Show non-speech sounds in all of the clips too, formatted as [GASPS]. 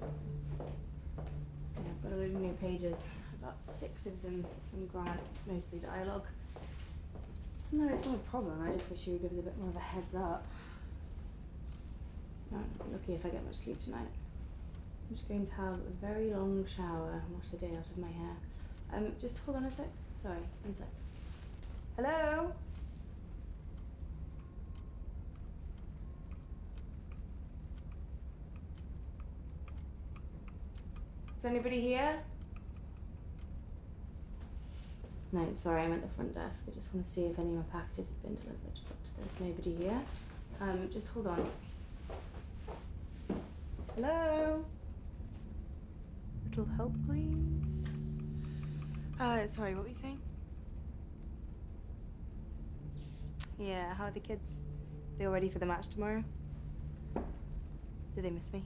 Yeah, I've got a load of new pages, about six of them from Grant, mostly dialogue. No, it's not a problem. I just wish you would give us a bit more of a heads up. No, lucky if I get much sleep tonight. I'm just going to have a very long shower and wash the day out of my hair. Um, just hold on a sec. Sorry, one sec. Hello? Is anybody here? No, sorry, I'm at the front desk. I just want to see if any of my packages have been delivered, but there's nobody here. Um, just hold on. Hello? Little help, please. Uh, sorry, what were you saying? Yeah, how are the kids? They all ready for the match tomorrow? Do they miss me?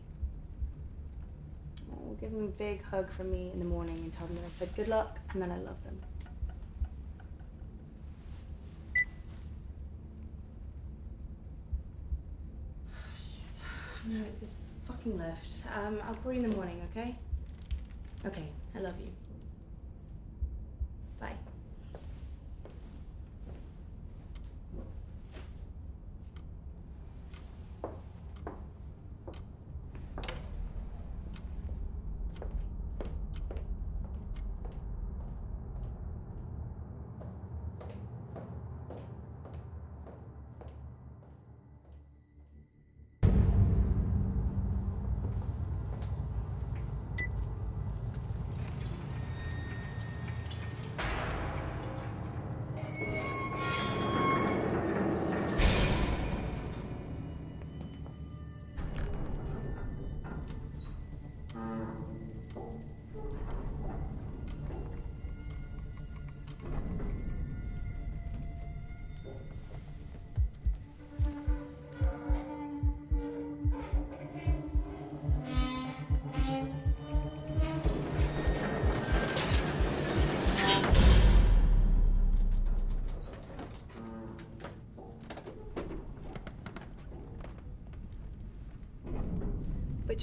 We'll give them a big hug from me in the morning and tell them that I said good luck and then I love them. [SIGHS] Shit. No, it's this fucking lift. Um, I'll call you in the morning, okay? Okay, I love you.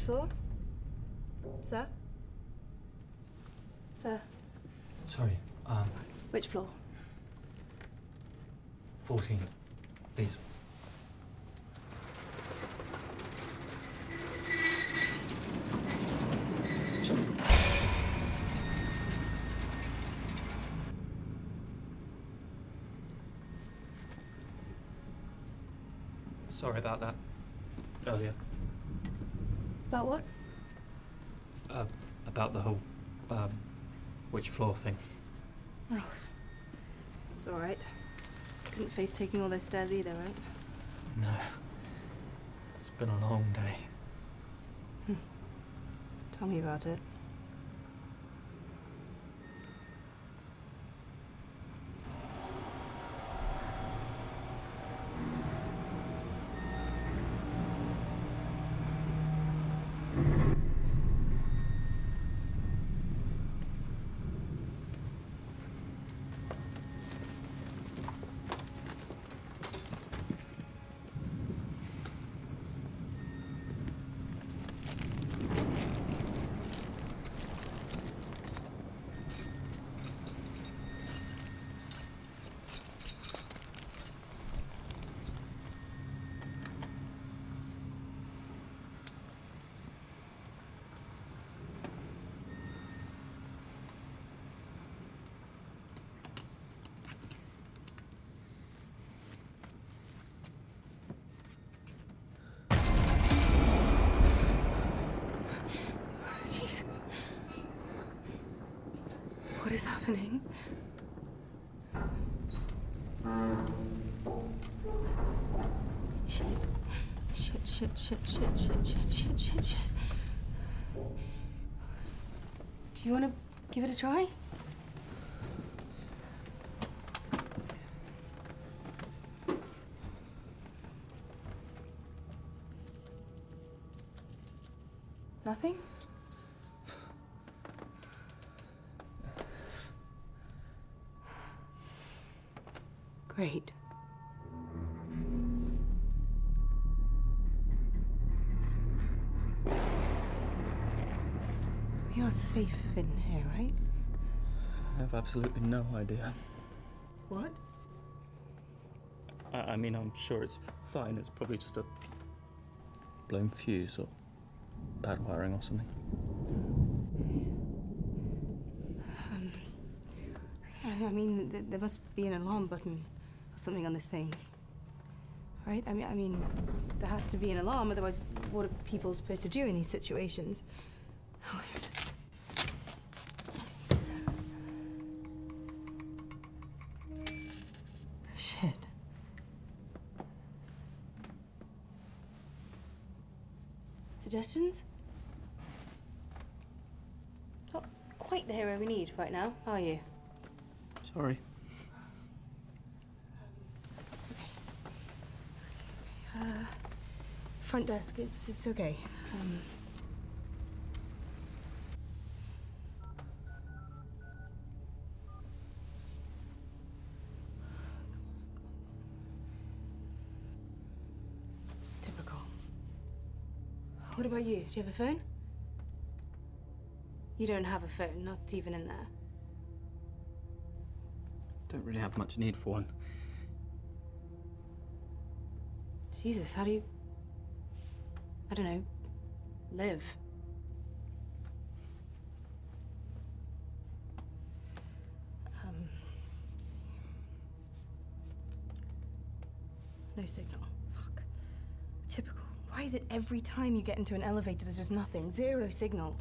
Floor? Sir? Sir, Sorry, um, which floor? 14, please. Sorry about that earlier. About what? Uh, about the whole, um, which floor thing. Oh. It's alright. Couldn't face taking all those stairs either, right? No. It's been a long day. Hmm. Tell me about it. Is happening? Shit. Shit, shit, shit, shit, shit, shit, shit, shit, shit. Do you want to give it a try? Absolutely no idea. What? I, I mean, I'm sure it's fine. It's probably just a blown fuse or bad wiring or something. Um, I mean, th- there must be an alarm button or something on this thing, right? I mean, I mean, there has to be an alarm. Otherwise, what are people supposed to do in these situations? [LAUGHS] Suggestions? Not quite the hero we need right now, are you? Sorry. Uh, front desk, it's, it's okay. Um, about you? Do you have a phone? You don't have a phone, not even in there. Don't really have much need for one. Jesus, how do you. I don't know. live? Um. No signal. Why is it every time you get into an elevator there's just nothing? Zero signal.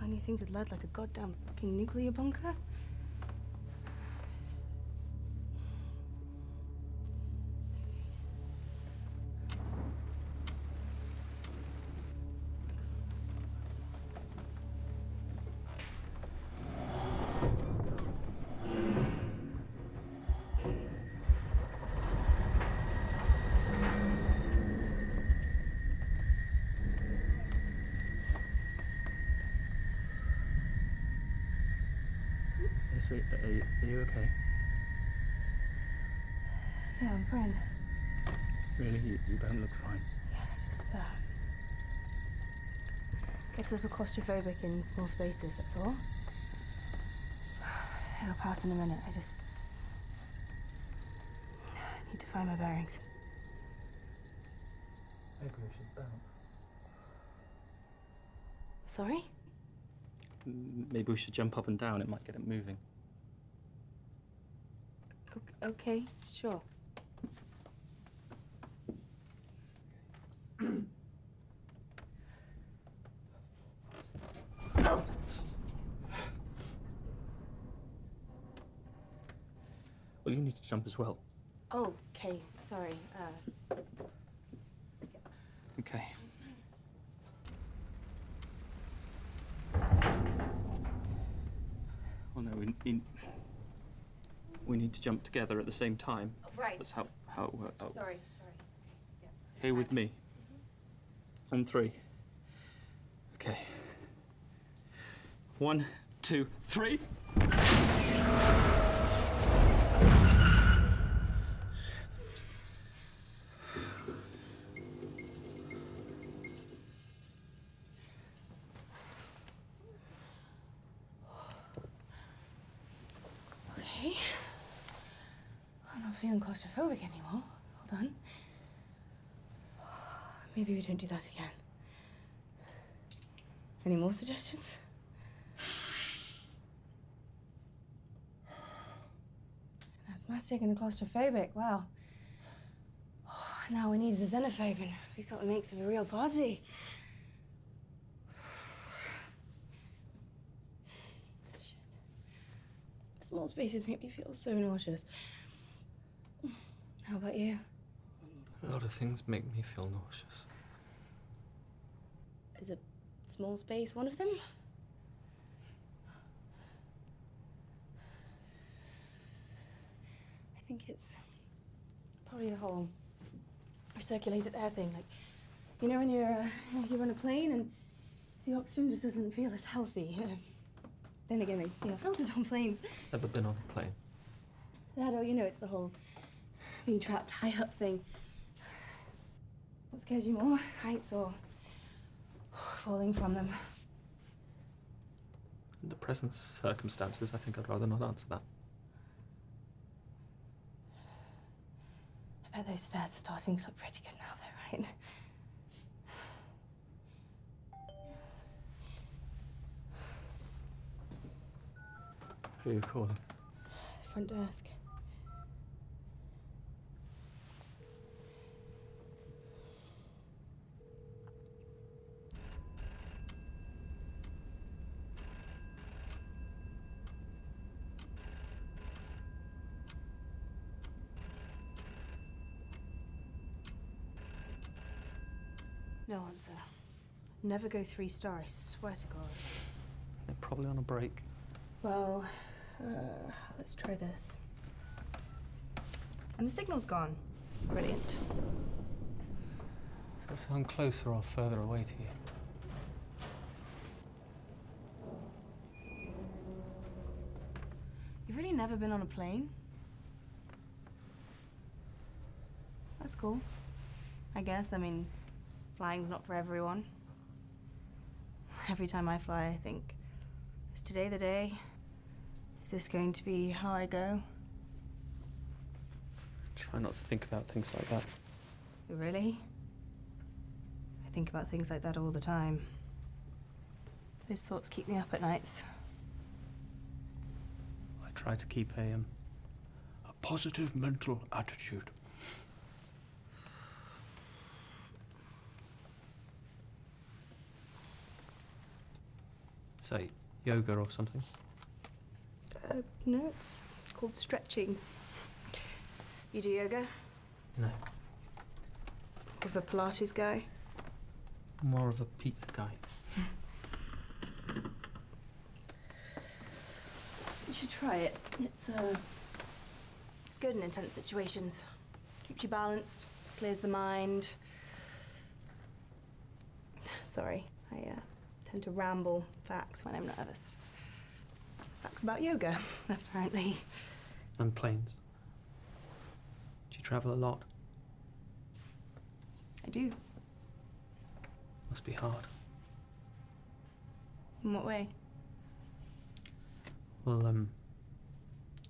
Find these things with lead like a goddamn fucking nuclear bunker? Are, are, you, are you okay? Yeah, I'm fine. Really? You, you don't look fine. Yeah, just, uh, gets a little claustrophobic in small spaces, that's all. [SIGHS] It'll pass in a minute. I just need to find my bearings. Maybe we should bounce. Sorry? Maybe we should jump up and down. It might get it moving. O- okay, sure. Well, you need to jump as well. Oh, okay, sorry. Uh, Okay. Well, no, we need, we need to jump together at the same time. Oh, right. That's how, how it works. Sorry, sorry. Okay, with me. Mm-hmm. On three. Okay. One, two, three. Okay. I'm not feeling claustrophobic anymore. Hold on. [SIGHS] Maybe we don't do that again. Any more suggestions? An asthmatic and a claustrophobic. Wow. [SIGHS] now we need a xenophobe, and we've got the makes of a real party. [SIGHS] Shit. Small spaces make me feel so nauseous. How about you? A lot of things make me feel nauseous. Is a small space one of them? I think it's probably the whole recirculated air thing. Like, you know, when you're uh, you're on a plane and the oxygen just doesn't feel as healthy. Uh, then again, they you know, filters on planes. Ever been on a plane? That or you know, it's the whole being trapped high up thing. What scares you more, heights or falling from them? In the present circumstances, I think I'd rather not answer that. I bet those stairs are starting to look pretty good now, though, right? Who are you calling? The front desk. No answer. Never go three star, I swear to God. They're probably on a break. Well, uh, let's try this. And the signal's gone. Brilliant. Does that sound closer or further away to you? You've really never been on a plane? That's cool. I guess. I mean, flying's not for everyone. Every time I fly, I think, is today the day? Is this going to be how I go? Try not to think about things like that. Really? I think about things like that all the time. Those thoughts keep me up at nights. I try to keep a um, a positive mental attitude. Say yoga or something. Uh, no, it's called stretching. You do yoga? No, With a Pilates guy? more of a pizza guy. You should try it. It's uh, it's good in intense situations. Keeps you balanced, clears the mind. [SIGHS] Sorry, I uh, tend to ramble facts when I'm nervous. Facts about yoga, [LAUGHS] apparently. And planes. Do you travel a lot? I do. Must be hard. In what way? Well, um,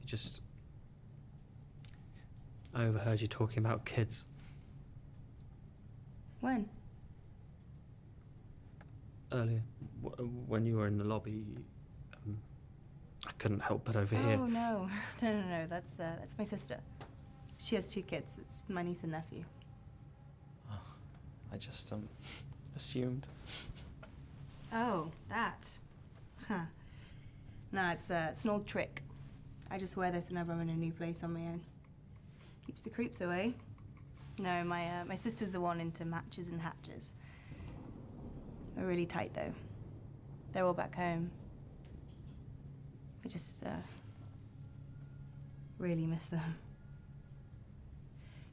you just. I overheard you talking about kids. When? Earlier w- when you were in the lobby. Um, I couldn't help but overhear. Oh no, [LAUGHS] no, no, no. That's uh, that's my sister. She has two kids. It's my niece and nephew. I just um, [LAUGHS] assumed. Oh, that. Huh. No, it's uh, it's an old trick. I just wear this whenever I'm in a new place on my own. Keeps the creeps away. No, my uh, my sister's the one into matches and hatches. We're really tight though. They're all back home. I just uh, really miss them.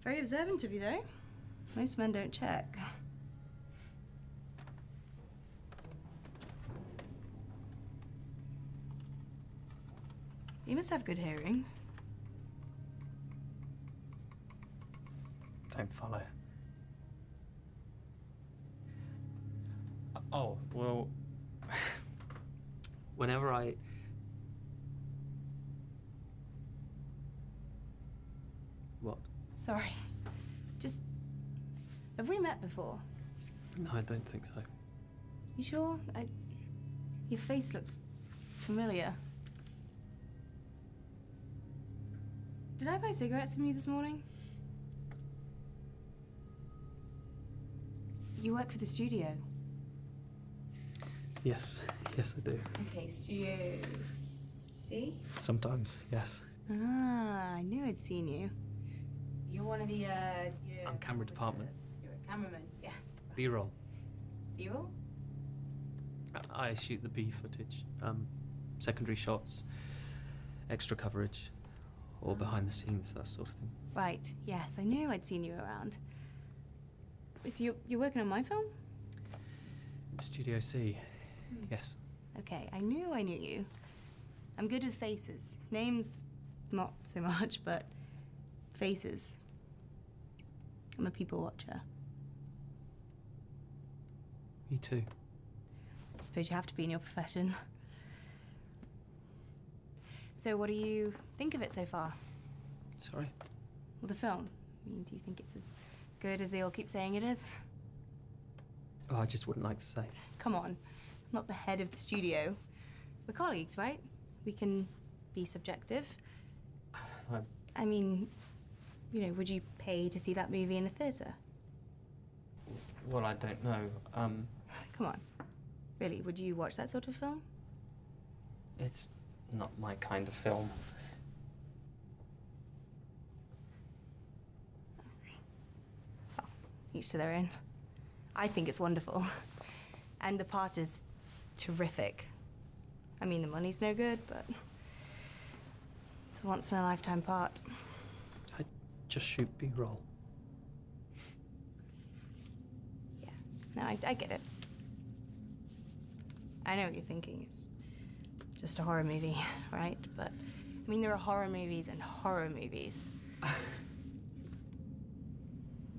Very observant of you though. Most men don't check. You must have good hearing. Don't follow. Oh, well. [LAUGHS] Whenever I. What? Sorry. Just. Have we met before? No, I don't think so. You sure? I. Your face looks familiar. Did I buy cigarettes from you this morning? You work for the studio. Yes, yes, I do. Okay, Studio C? Sometimes, yes. Ah, I knew I'd seen you. You're one of the, uh. I'm camera department. You're a cameraman, yes. B roll. B roll? I shoot the B footage, um, secondary shots, extra coverage, or behind the scenes, that sort of thing. Right, yes, I knew I'd seen you around. So you're, you're working on my film? Studio C, yes. Okay, I knew I knew you. I'm good with faces. Names, not so [LAUGHS] much, but faces. I'm a people watcher. Me too. I suppose you have to be in your profession. So, what do you think of it so far? Sorry? Well, the film. I mean, do you think it's as good as they all keep saying it is? Oh, I just wouldn't like to say. Come on, not the head of the studio. We're colleagues, right? We can be subjective. I, [SIGHS] I mean, you know, would you pay to see that movie in a theatre? well, I don't know. Um, Come on. Really, would you watch that sort of film? it's not my kind of film. Each to their own. I think it's wonderful. [LAUGHS] And the part is terrific. I mean, the money's no good, but it's a once in a lifetime part. I just shoot B-roll. Yeah. No, I, I get it. I know what you're thinking. It's just a horror movie, [LAUGHS] right? But, I mean, there are horror movies and horror movies. [LAUGHS]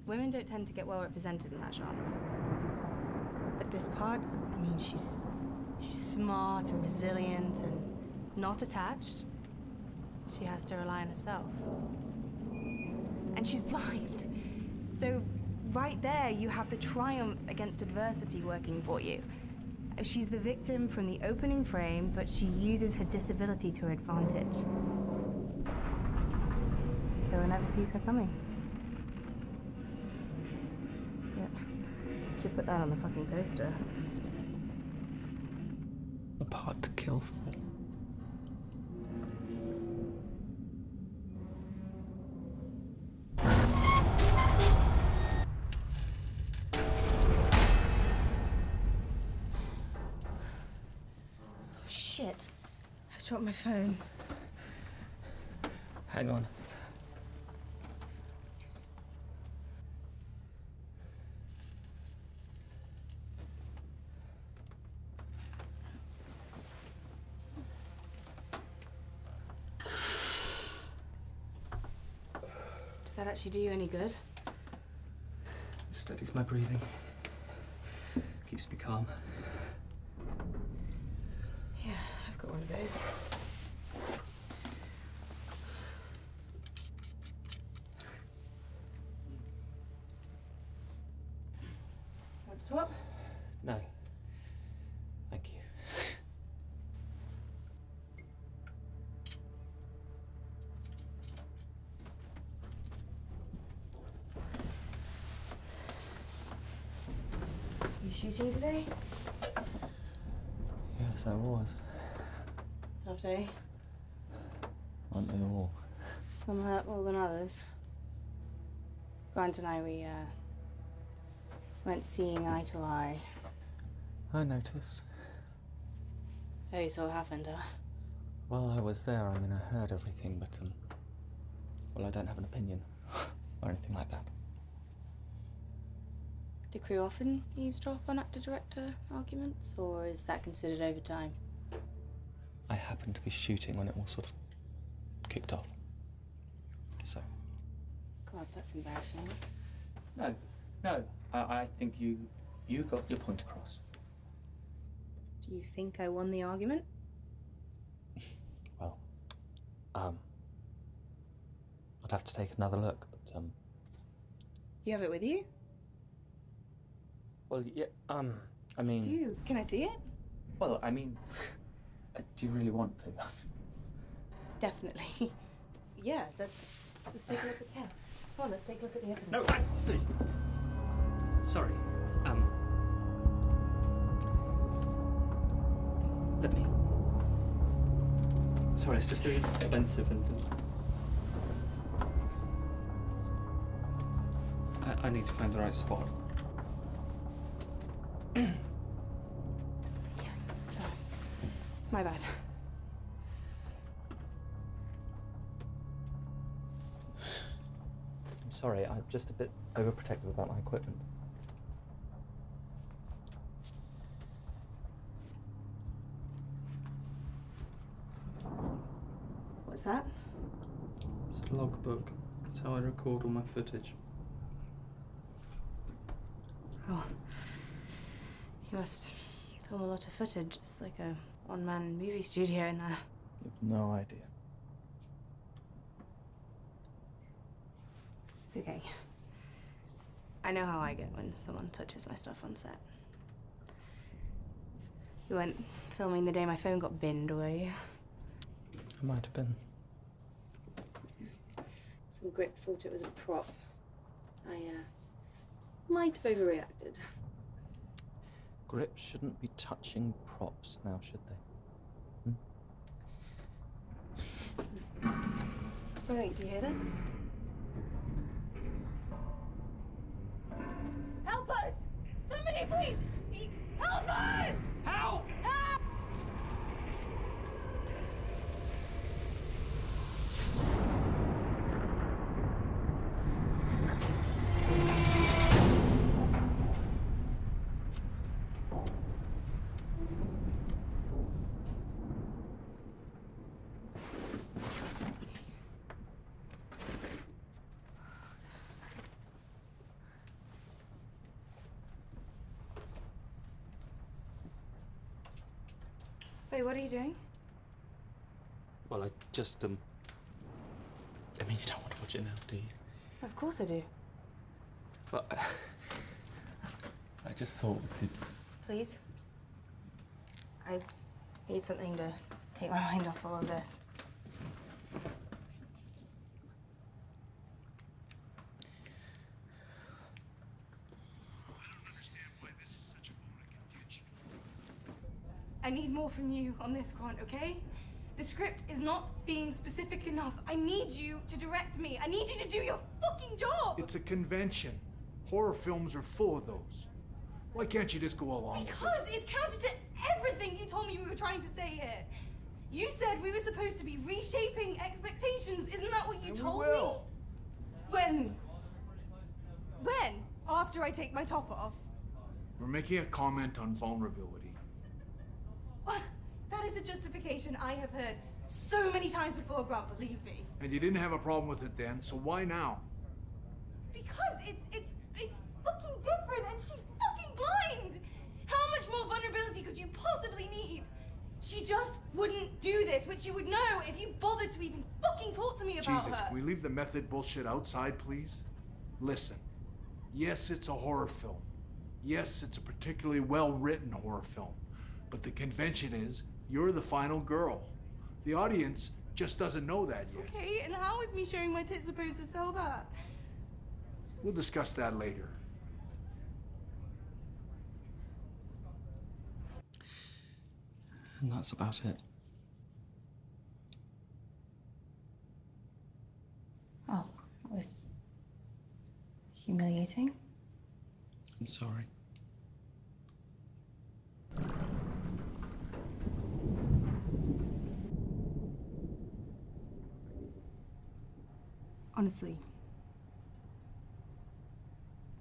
Women don't tend to get well represented in that genre. But this part, I mean, she's she's smart and resilient and not attached. She has to rely on herself. And she's blind. So right there you have the triumph against adversity working for you. She's the victim from the opening frame, but she uses her disability to her advantage. Killer never sees her coming. Yep. Should put that on the fucking poster. A part to kill for. Oh, shit. I've dropped my phone. Hang on. Actually do you any good? It Steadies my breathing. Keeps me calm. Yeah, I've got one of those. Want to swap? No. Thank you. Shooting today? Yes, I was. Tough day. Aren't they all? Some hurt more than others. Grant and I, we, uh, went seeing eye to eye. I noticed. Oh, you saw what happened, huh? Well, I was there. I mean, I heard everything, but, um. Well, I don't have an opinion. [LAUGHS] or anything like that. Do crew often eavesdrop on actor-director arguments, or is that considered overtime? I happened to be shooting when it all sort of kicked off. So. God, that's embarrassing. No, no. I, I think you. You got your point across. Do you think I won the argument? [LAUGHS] Well, um. I'd have to take another look, but, um. You have it with you? Well, yeah, um. I mean. Do you? Can I see it? Well, I mean. uh, do you really want to? Definitely. [LAUGHS] yeah, let's let's take a look at the yeah. Come on, let's take a look at the evidence. No, I, Steve. Sorry. Um. Let me. Sorry, it's just that it's expensive and. I, I need to find the right spot. [CLEARS THROAT] My bad. I'm sorry, I'm just a bit overprotective about my equipment. What's that? It's a logbook. It's how I record all my footage. Oh. Must film a lot of footage. It's like a one-man movie studio in there. You've no idea. It's okay. I know how I get when someone touches my stuff on set. You weren't filming the day my phone got binned, were you? I might have been. Some grip thought it was a prop. I, uh, might have overreacted. Grips shouldn't be touching props now, should they? Hmm? Wait, do you hear that? Help us! Somebody please! Help us! What are you doing? Well, I just, um. I mean, you don't want to watch it now, do you? Of course I do. But. I just thought. That... Please. I need something to take my mind off all of this. More from you on this, Grant, okay? The script is not being specific enough. I need you to direct me. I need you to do your fucking job. It's a convention. Horror films are full of those. Why can't you just go along Because it? it's counter to everything you told me we were trying to say here. You said we were supposed to be reshaping expectations. Isn't that what you And told will. me? When? When? After I take my top off? We're making a comment on vulnerability. That is a justification I have heard so many times before, Grant, believe me. And you didn't have a problem with it then, so why now? Because it's it's it's fucking different and she's fucking blind! How much more vulnerability could you possibly need? She just wouldn't do this, which you would know if you bothered to even fucking talk to me about Jesus, her. can we leave the method bullshit outside, please? Listen, yes, it's a horror film. Yes, it's a particularly well written horror film. But the convention is you're the final girl. The audience just doesn't know that yet. Okay, and how is me showing my tits supposed to sell that? We'll discuss that later. And that's about it. Oh, that was humiliating. I'm sorry. Honestly,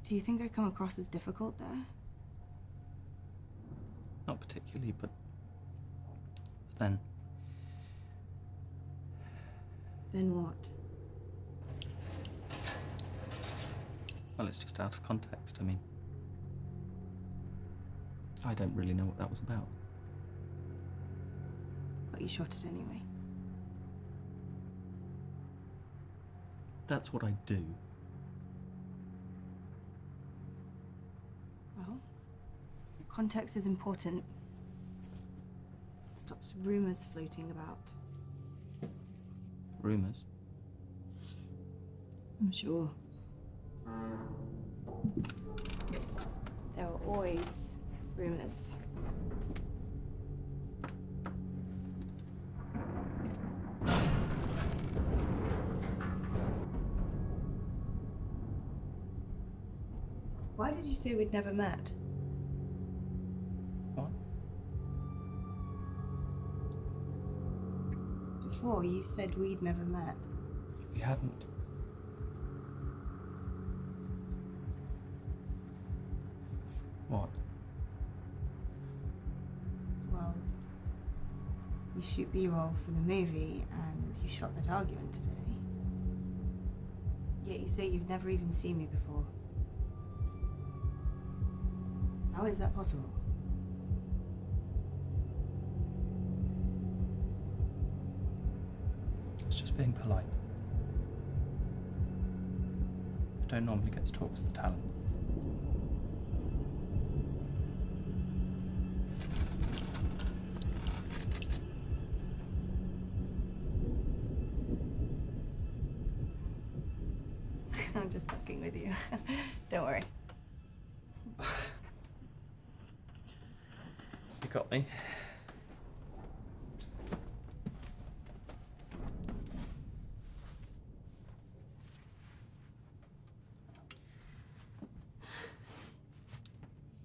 do you think I come across as difficult there? Not particularly, but. But then. Then what? Well, it's just out of context. I mean. I don't really know what that was about. But you shot it anyway. That's what I do. Well, context is important. Stops rumors floating about. Rumours. I'm sure. There are always rumors. You say we'd never met? What? Before, you said we'd never met. We hadn't. What? Well, you shoot B-roll for the movie, and you shot that argument today. Yet you say you've never even seen me before. How is that possible? It's just being polite. I don't normally get to talk to the talent. [LAUGHS] I'm just fucking with you. [LAUGHS] Don't worry. [LAUGHS] You got me.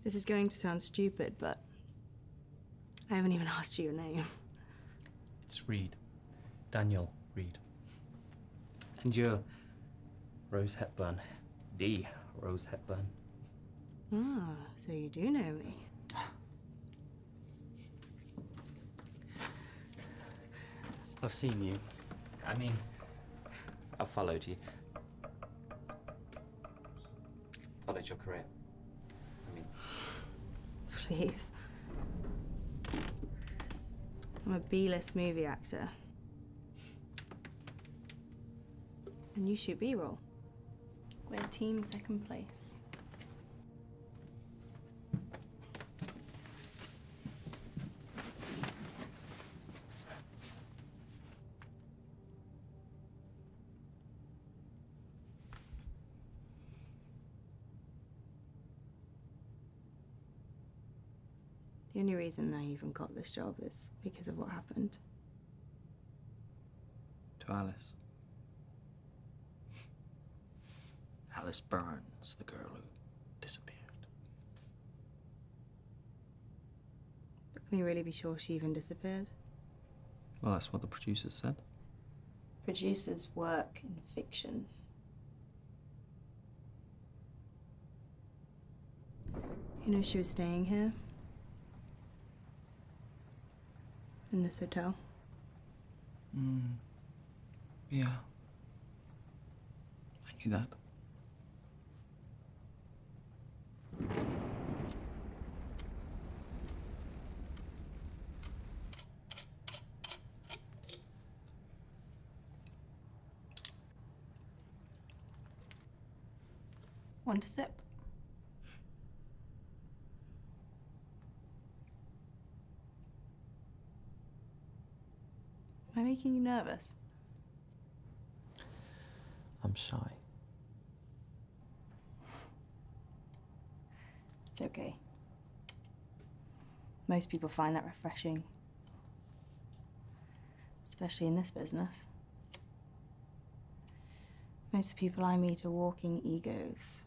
This is going to sound stupid, but I haven't even asked you your name. It's Reed. Daniel Reed. And you're Rose Hepburn. D. Rose Hepburn. Ah, so you do know me. I've seen you. I mean, I've followed you. Followed your career. I mean, Please. I'm a B-list movie actor. And you shoot B-roll. We're team second place. Reason I even got this job is because of what happened. to Alice. Alice Burns, the girl who disappeared. But can we really be sure she even disappeared? Well, that's what the producers said. Producers work in fiction. You know she was staying here? In this hotel? Hmm. Yeah. I knew that. Want a sip? Am I making you nervous? I'm shy. It's okay. Most people find that refreshing. Especially in this business. Most people I meet are walking egos.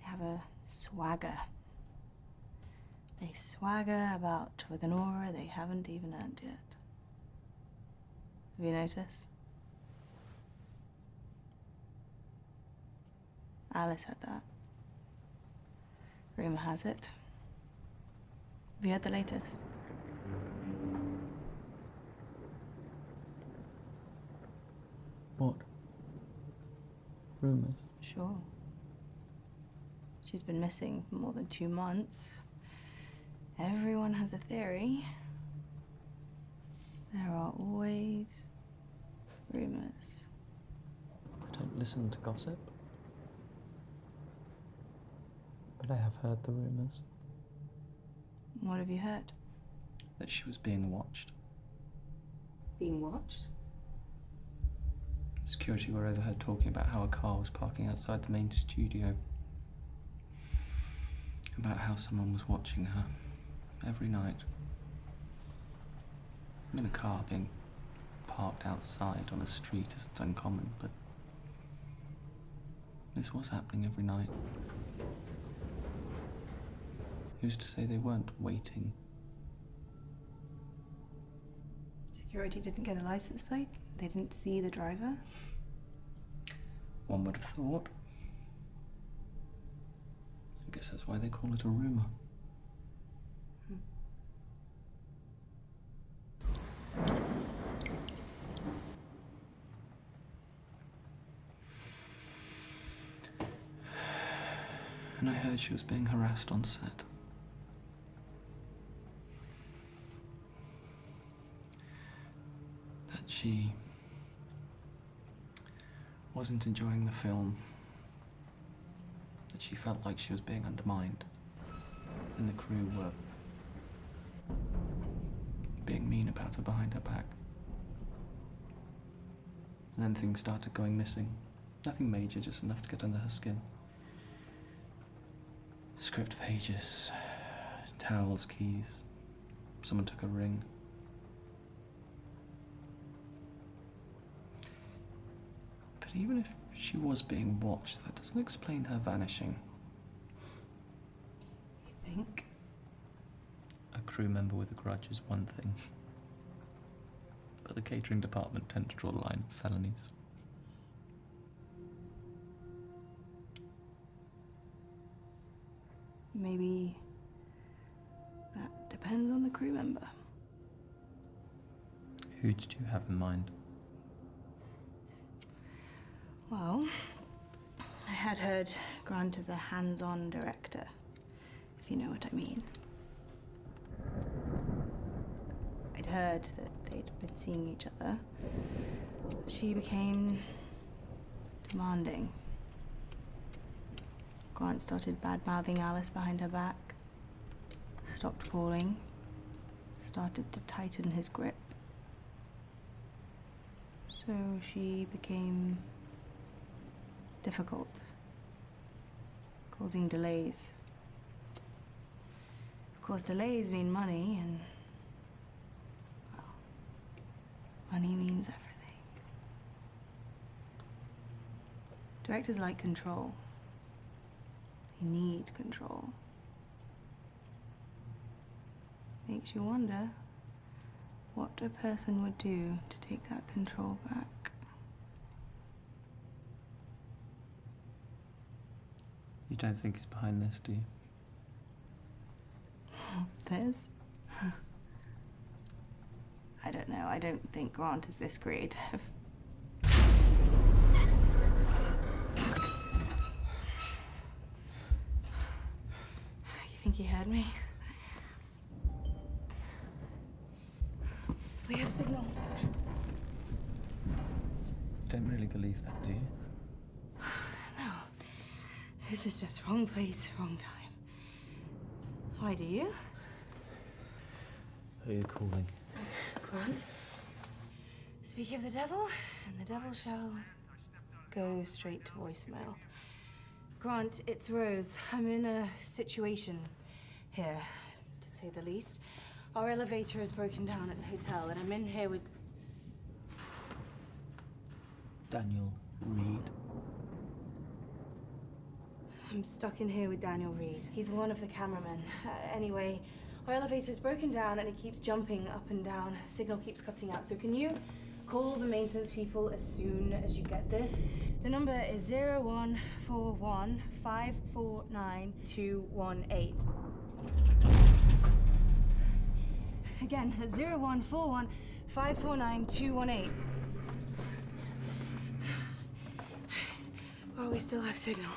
They have a swagger. They swagger about with an aura they haven't even earned yet. Have you noticed? Alice had that. Rumour has it. Have you heard the latest? What? Rumours? Sure. She's been missing for more than two months. Everyone has a theory. There are always rumors. I don't listen to gossip. But I have heard the rumours What have you heard? that she was being watched. Being watched? Security were overheard talking about how a car was parking outside the main studio. About how someone was watching her every night. I mean, a car being parked outside on a street isn't uncommon, but this was happening every night. Who's to say they weren't waiting? Security didn't get a license plate? They didn't see the driver? One would have thought. I guess that's why they call it a rumour. Heard she was being harassed on set. that she wasn't enjoying the film, that she felt like she was being undermined, and the crew were being mean about her behind her back. And then things started going missing. Nothing major, just enough to get under her skin. Script pages, towels, keys. Someone took a ring. But even if she was being watched, that doesn't explain her vanishing. You think? A crew member with a grudge is one thing. But the catering department tend to draw the line at felonies. Maybe that depends on the crew member. Who did you have in mind? Well, I had heard Grant is a hands on director, if you know what I mean. I'd heard that they'd been seeing each other. She became demanding. Grant started bad mouthing Alice behind her back, stopped calling, started to tighten his grip. So she became difficult, causing delays. Of course, delays mean money, and well, money means everything. Directors like control. Need control. Makes you wonder what a person would do to take that control back. You don't think he's behind this, do you? [LAUGHS] This? [LAUGHS] I don't know. I don't think Grant is this creative. You think he heard me? We have signal. Don't really believe that, do you? No. This is just wrong place, wrong time. Why do you? Who are you calling? Grant? Speak of the devil, and the devil shall go straight to voicemail. Grant, it's Rose. I'm in a situation here, to say the least. Our elevator is broken down at the hotel, and I'm in here with. Daniel Reed. I'm stuck in here with Daniel Reed. He's one of the cameramen. Uh, anyway, our elevator is broken down and it keeps jumping up and down. Signal keeps cutting out. So can you call the maintenance people as soon as you get this? The number is 0141 549 218. Again, 0141 549 218. While we still have signal.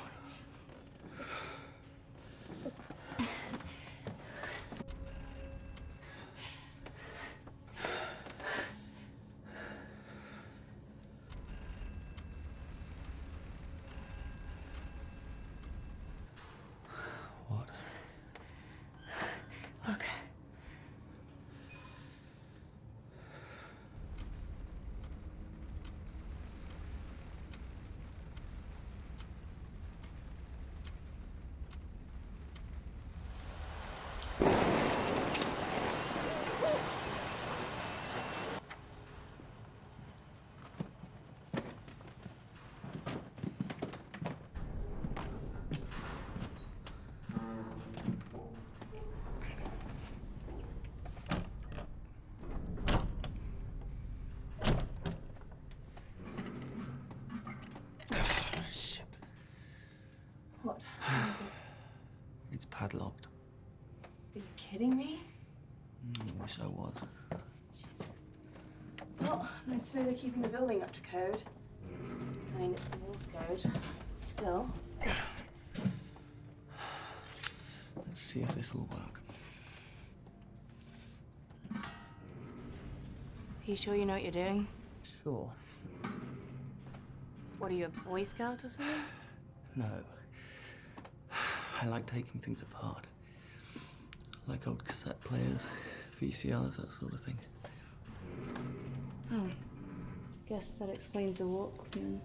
Padlocked. Are you kidding me? Mm, wish I was. Jesus. Well, nice to know they're keeping the building up to code. I mean, it's Morse code. Still. Let's see if this will work. Are you sure you know what you're doing? Sure. What are you, a Boy Scout or something? No. I like taking things apart. Like old cassette players, VCRs, that sort of thing. Oh. Guess that explains the Walkman.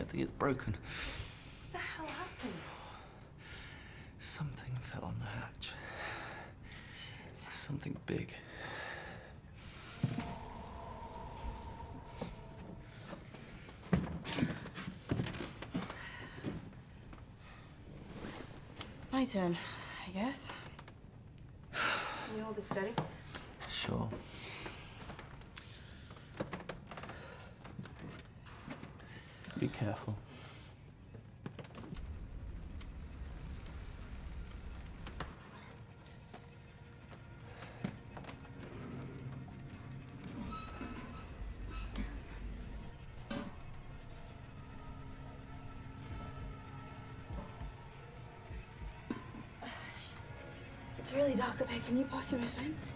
Don't think it's broken. What the hell happened? Something fell on the hatch. Something big. My turn, I guess. Can you hold this steady? Sure. Can you pass me my phone?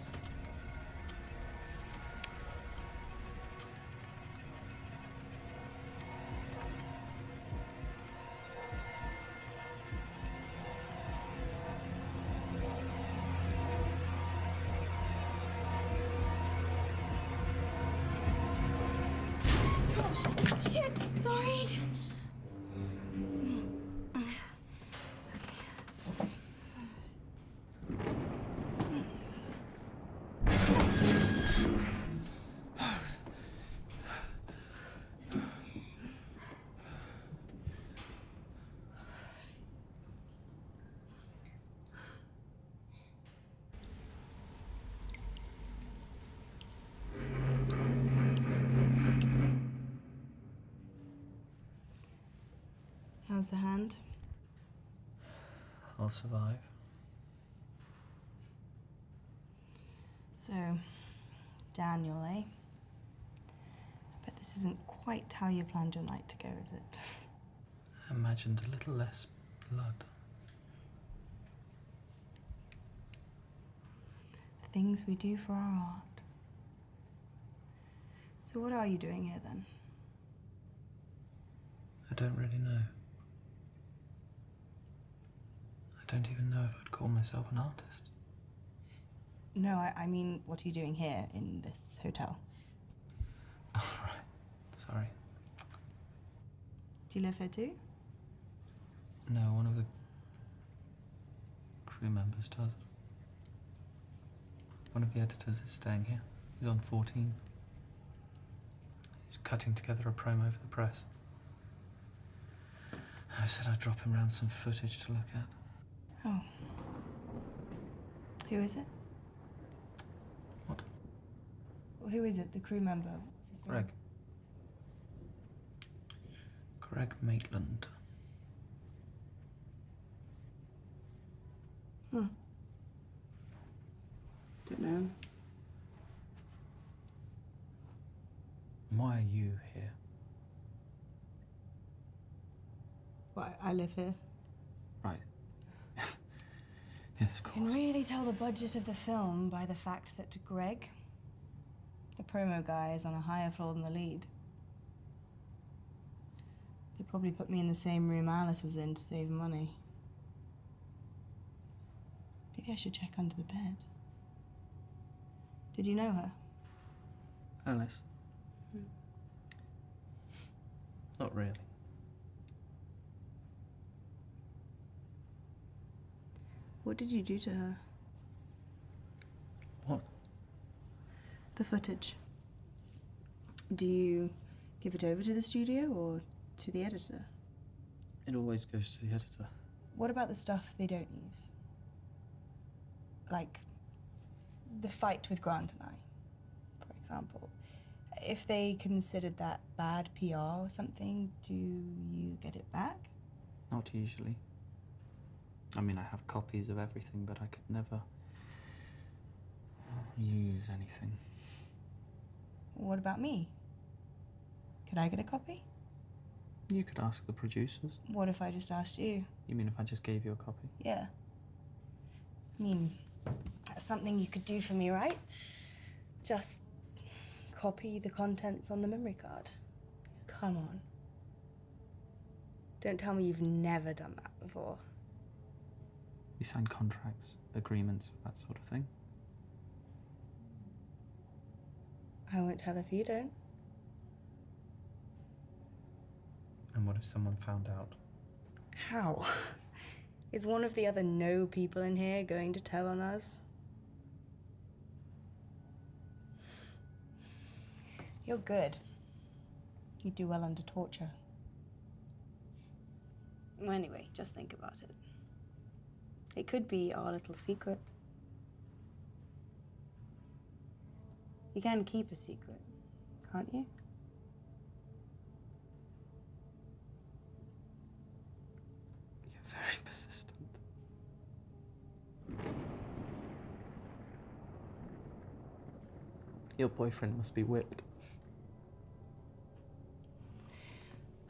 How's the hand? I'll survive. So, Daniel, eh? But this isn't quite how you planned your night to go, is it? I imagined a little less blood. The things we do for our art. So, what are you doing here then? I don't really know. I don't even know if I'd call myself an artist. No, I, I mean, what are you doing here in this hotel? [LAUGHS] All right. Sorry. Do you live here too? No, one of the crew members does. One of the editors is staying here. He's on 14. He's cutting together a promo for the press. I said I'd drop him round some footage to look at. Oh. Who is it? What? Well, who is it? The crew member? What's his name? Greg. Greg Maitland. Huh. Don't know him. Why are you here? Well, I I live here. Right. yes, of course. You can really tell the budget of the film by the fact that Greg, the promo guy, is on a higher floor than the lead. They probably put me in the same room Alice was in to save money. Maybe I should check under the bed. Did you know her? Alice? Hmm. Not really. What did you do to her? What? The footage. Do you give it over to the studio or to the editor? It always goes to the editor. What about the stuff they don't use? Like the fight with Grant and I, for example. If they considered that bad PR or something, do you get it back? Not usually. I mean, I have copies of everything, but I could never. Uh, use anything. What about me? Could I get a copy? You could ask the producers. What if I just asked you? You mean if I just gave you a copy? Yeah. I mean, that's something you could do for me, right? Just copy the contents on the memory card. Come on. Don't tell me you've never done that before. We sign contracts, agreements, that sort of thing. I won't tell if you don't. And what if someone found out? How? [LAUGHS] Is one of the other no people in here going to tell on us? You're good. You do well under torture. Well, anyway, just think about it. It could be our little secret. You can keep a secret, can't you? You're very persistent. Your boyfriend must be whipped.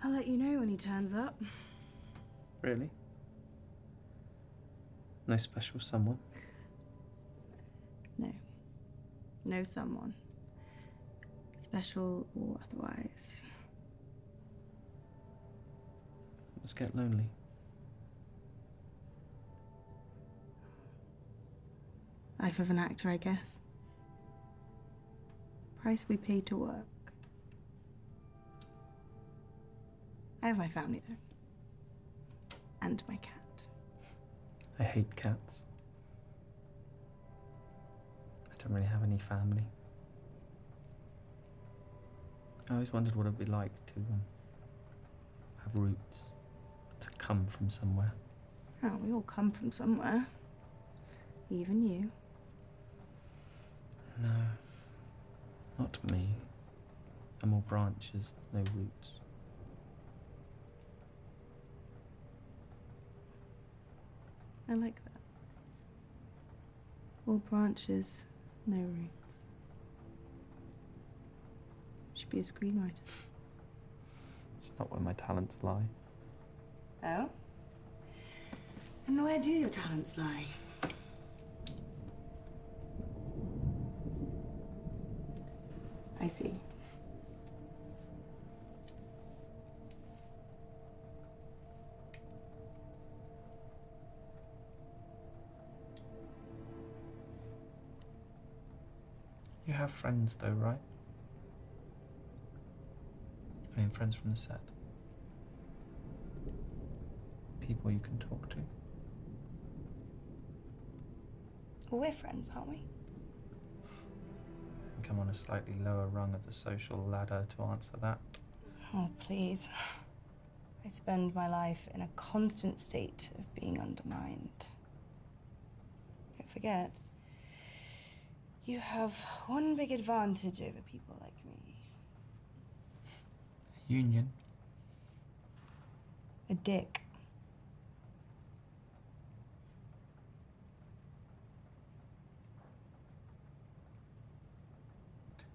I'll let you know when he turns up. Really? No special someone? No. No someone. Special or otherwise. Let's get lonely. Life of an actor, I guess. Price we pay to work. I have my family, though. And my cat. I hate cats. I don't really have any family. I always wondered what it'd be like to um, have roots, to come from somewhere. Oh, we all come from somewhere. Even you. No, not me. I'm all branches, no roots. I like that. All branches, no roots. Should be a screenwriter. [LAUGHS] It's not where my talents lie. Oh? And where do your talents lie? I see. You have friends, though, right? I mean, friends from the set. People you can talk to. Well, we're friends, aren't we? Come on a slightly lower rung of the social ladder to answer that. Oh, please. I spend my life in a constant state of being undermined. Don't forget, you have one big advantage over people like me A Union. a dick.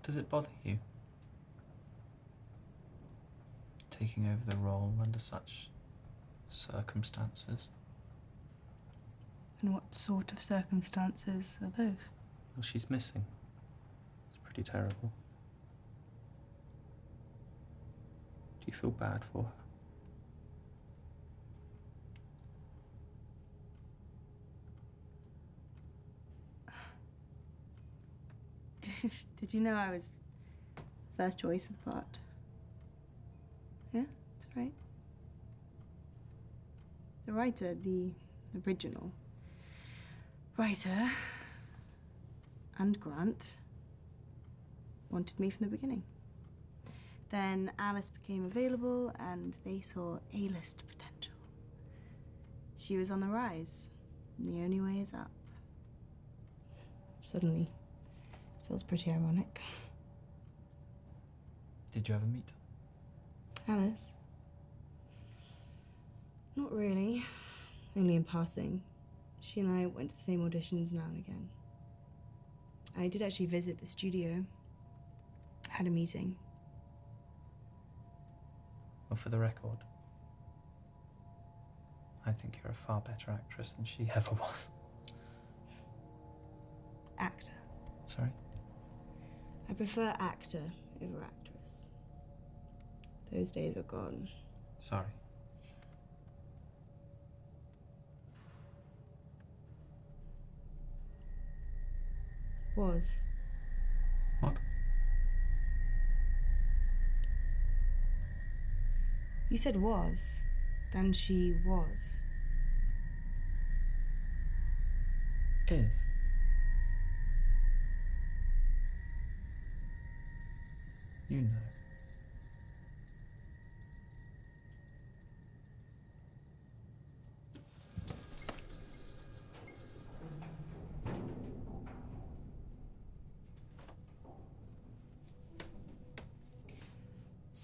Does it bother you? Taking over the role under such circumstances? And what sort of circumstances are those? She's missing. It's pretty terrible. Do you feel bad for her? [SIGHS] Did you know I was first choice for the part? Yeah, that's right. The writer, the original writer, and Grant wanted me from the beginning. Then Alice became available and they saw A list potential. She was on the rise, the only way is up. Suddenly, feels pretty ironic. Did you ever meet? Alice? Not really. Only in passing. She and I went to the same auditions now and again. I did actually visit the studio. Had a meeting. Well, for the record, I think you're a far better actress than she [LAUGHS] ever was. Actor. Sorry? I prefer actor over actress. Those days are gone. Sorry. Was. What? You said was. Then she was. Is. You know.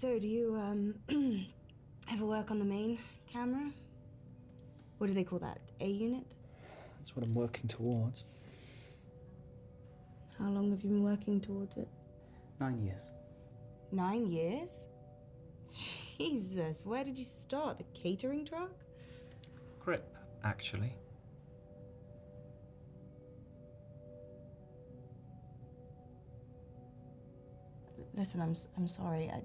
So, do you, um, [CLEARS THROAT] ever work on the main camera? What do they call that? A unit? That's what I'm working towards. How long have you been working towards it? Nine years. Nine years? Jesus, where did you start? The catering truck? Grip, actually. Listen, I'm, I'm sorry. I...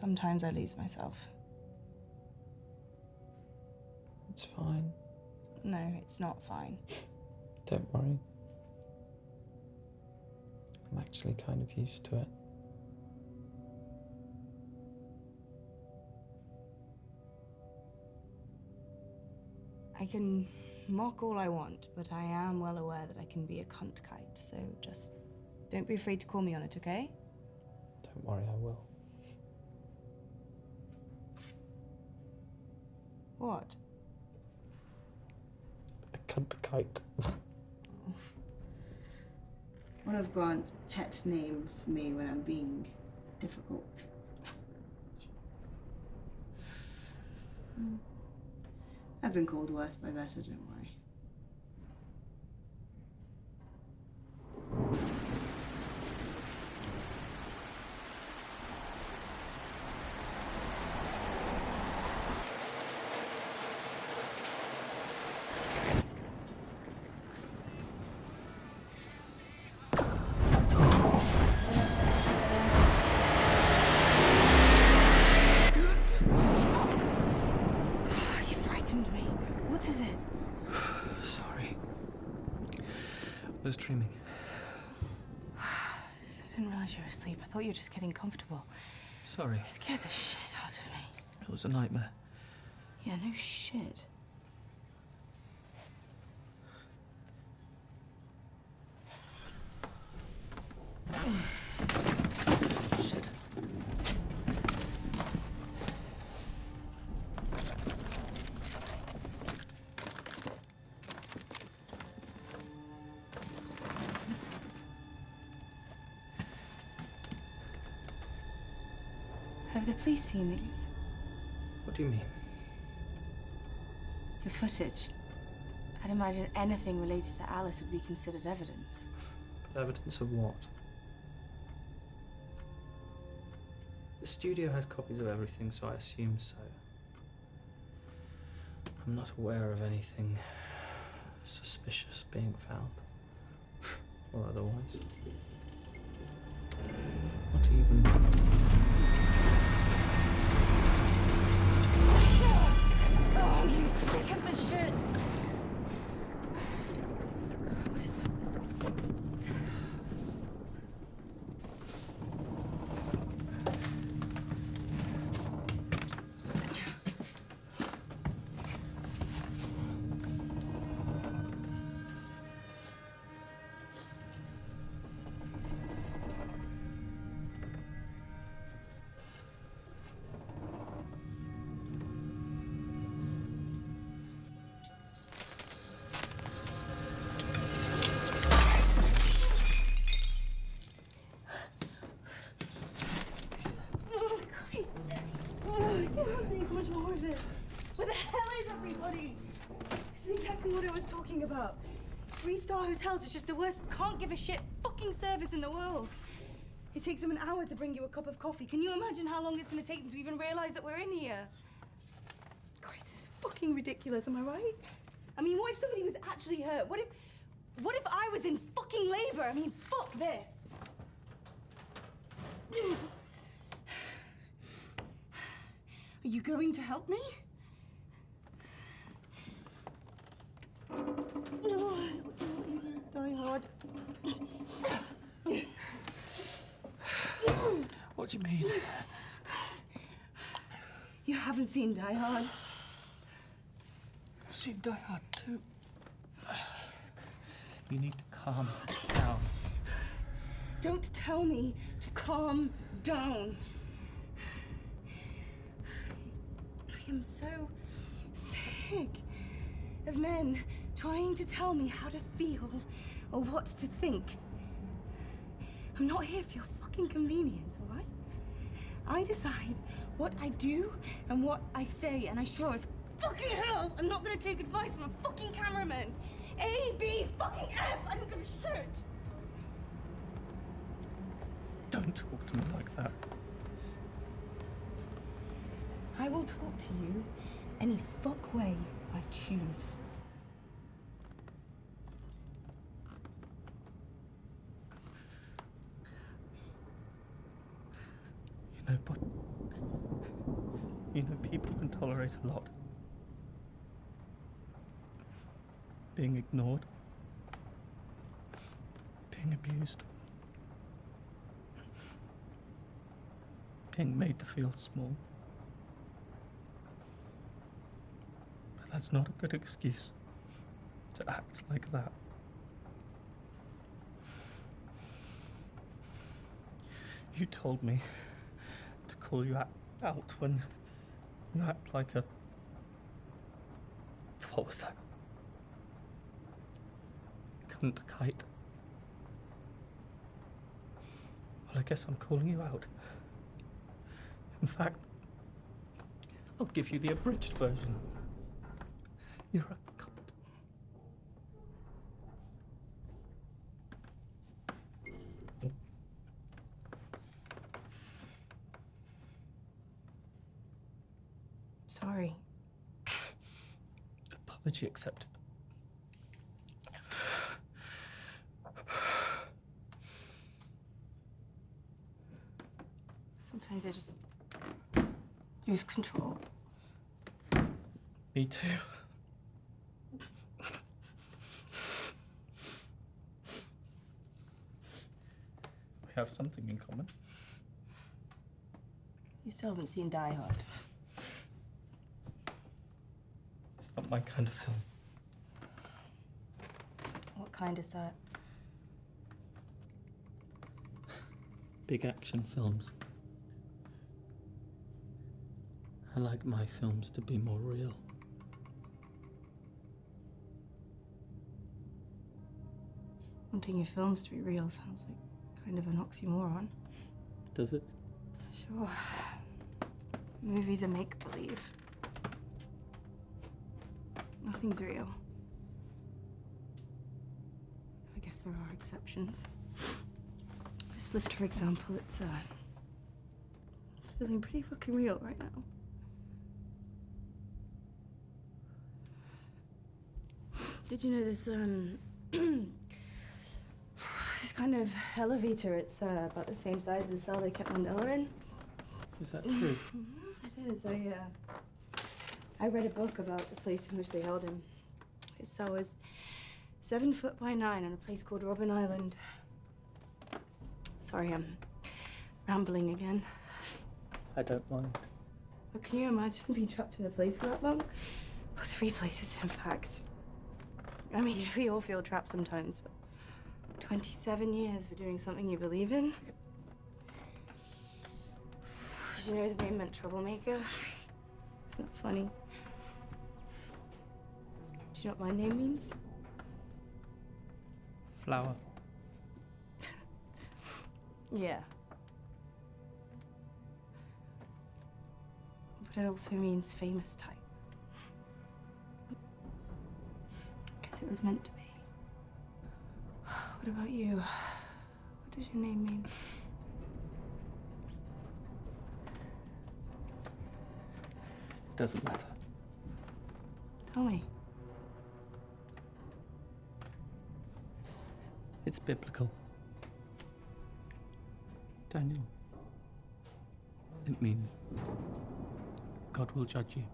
Sometimes I lose myself. It's fine. No, it's not fine. Don't worry. I'm actually kind of used to it. I can mock all I want, but I am well aware that I can be a cunt kite, so just don't be afraid to call me on it, okay? Don't worry, I will. What? A cunt kite. [LAUGHS] One of Grant's pet names for me when I'm being difficult. [LAUGHS] Hmm. I've been called worse by better, don't worry. You frightened me. What is it? Sorry. I was dreaming. I didn't realize you were asleep. I thought you were just getting comfortable. Sorry. You scared the shit out of me. It was a nightmare. Yeah, no. Shit. [SIGHS] [SIGHS] police seen these? What do you mean? Your footage. I'd imagine anything related to Alice would be considered evidence. Evidence of what? The studio has copies of everything, so I assume so. I'm not aware of anything suspicious being found. [LAUGHS] or otherwise. Not even. About? Three-star hotels is just the worst, can't give a shit fucking service in the world. It takes them an hour to bring you a cup of coffee. Can you imagine how long it's going to take them to even realize that we're in here? Christ, this is fucking ridiculous, am I right? I mean, what if somebody was actually hurt? What if, what if I was in fucking labor? I mean, fuck this. [SIGHS] Are you going to help me? It's looking easy. Die hard. What do you mean? You haven't seen Die Hard. I've seen Die Hard too. You need to calm down. Don't tell me to calm down. I am so sick of men trying to tell me how to feel or what to think. I'm not here for your fucking convenience, all right? I decide what I do and what I say, and I sure as fucking hell I'm not gonna take advice from a fucking cameraman. A, B, fucking F! I don't give a shit! Don't talk to me like that. I will talk to you any fuck way I choose. Know, but you know, people can tolerate a lot. Being ignored, being abused, being made to feel small. But that's not a good excuse to act like that. You told me call you out, when you act like a. What was that? Cunt kite. Well, I guess I'm calling you out. In fact, I'll give you the abridged version. You're a cunt. Sorry. Apology accepted. Sometimes I just lose control. Me too. we have something in common. You still haven't seen Die Hard. It's not my kind of film. What kind is that? Big action films. I like my films to be more real. Wanting your films to be real sounds like kind of an oxymoron. Does it? Sure. Movies are make believe. Nothing's real. I guess there are exceptions. This lift, for example, it's uh it's feeling pretty fucking real right now. Did you know this um [CLEARS THROAT] this kind of elevator, it's uh, about the same size as the cell they kept Mandela in? Is that true? It is. I uh, I read a book about the place in which they held him. His cell was seven foot by nine on a place called Robben Island. Sorry, I'm rambling again. I don't mind. But can you imagine [LAUGHS] being trapped in a place for that long? Well, three places, in fact. I mean, [LAUGHS] we all feel trapped sometimes, but 27 years for doing something you believe in? [SIGHS] Did you know his name meant troublemaker? [LAUGHS] It's not funny. Do you know what my name means? Flower. [LAUGHS] Yeah. But it also means famous type. Guess it was meant to be. What about you? What does your name mean? It doesn't matter. Tell me. It's biblical. Daniel. It means God will judge you.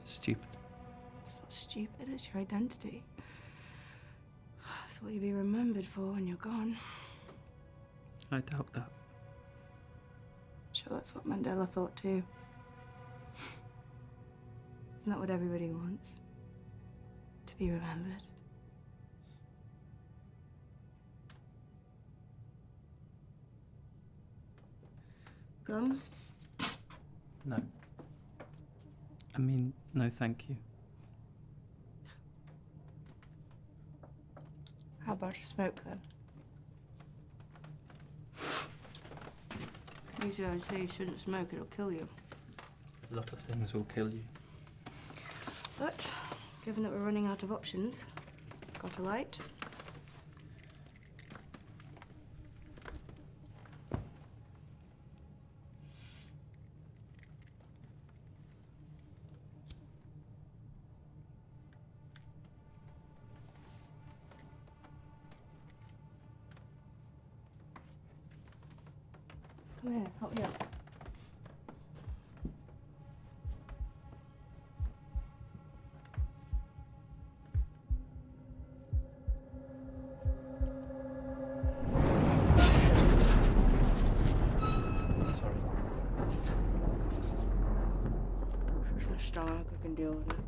It's stupid. It's not stupid, it's your identity. It's what you'll be remembered for when you're gone. I doubt that. Sure, that's what Mandela thought too. Isn't that what everybody wants? To be remembered. Gum? No. I mean, no thank you. How about a smoke then? Usually I'd say you shouldn't smoke, it'll kill you. A lot of things will kill you. But, given that we're running out of options, got a light? Come here, help me up. Sorry. It's my stomach, I can deal with it.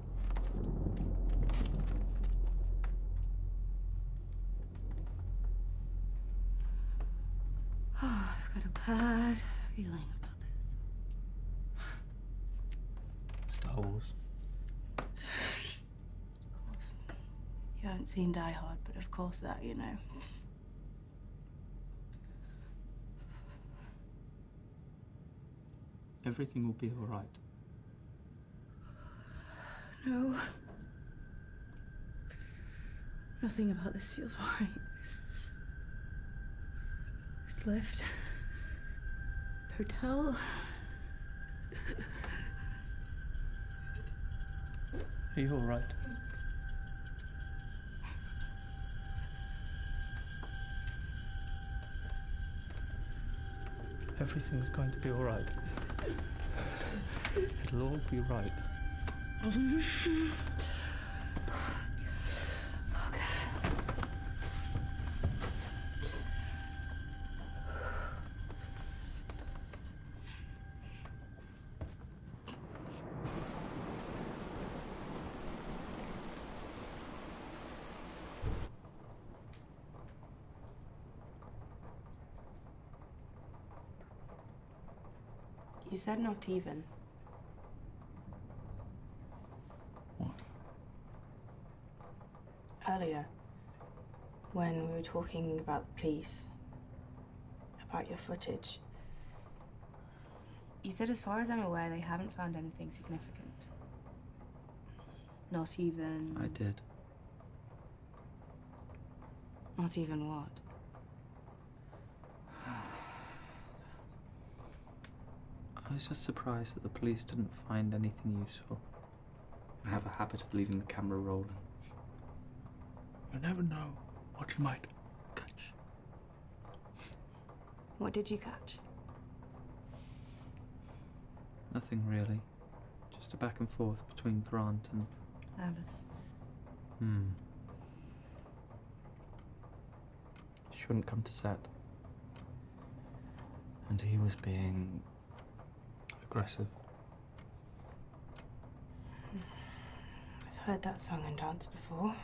Oh, I've got a bad feeling about this. Star Wars. Of course. You haven't seen Die Hard, but of course that, you know. Everything will be alright. No. Nothing about this feels right. This lift. Hotel. Are you alright? Everything's going to be alright. It'll all be right. [LAUGHS] You said not even. What? Earlier, when we were talking about the police, about your footage, you said, as far as I'm aware, they haven't found anything significant. Not even. I did. Not even what? I was just surprised that the police didn't find anything useful. I have a habit of leaving the camera rolling. You never know what you might catch. What did you catch? Nothing really. Just a back and forth between Grant and. Alice. Hmm. She wouldn't come to set. And he was being. Aggressive. I've heard that song and dance before.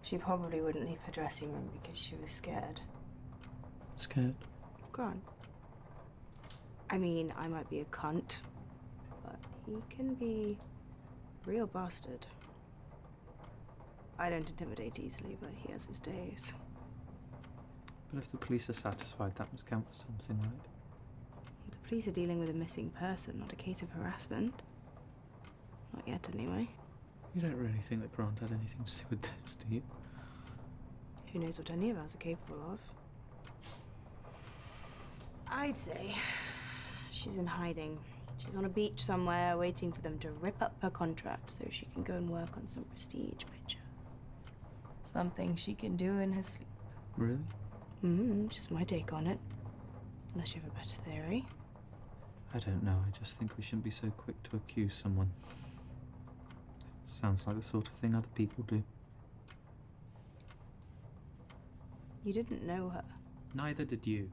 She probably wouldn't leave her dressing room because she was scared. Scared? Grant. I mean, I might be a cunt, but he can be a real bastard. I don't intimidate easily, but he has his days. But if the police are satisfied, that must count for something, right? Police are dealing with a missing person, not a case of harassment. Not yet, anyway. You don't really think that Grant had anything to do with this, do you? Who knows what any of us are capable of? I'd say she's in hiding. She's on a beach somewhere waiting for them to rip up her contract so she can go and work on some prestige picture. Something she can do in her sleep. Really? Mm hmm, just my take on it. Unless you have a better theory. I don't know. I just think we shouldn't be so quick to accuse someone. Sounds like the sort of thing other people do. You didn't know her. Neither did you.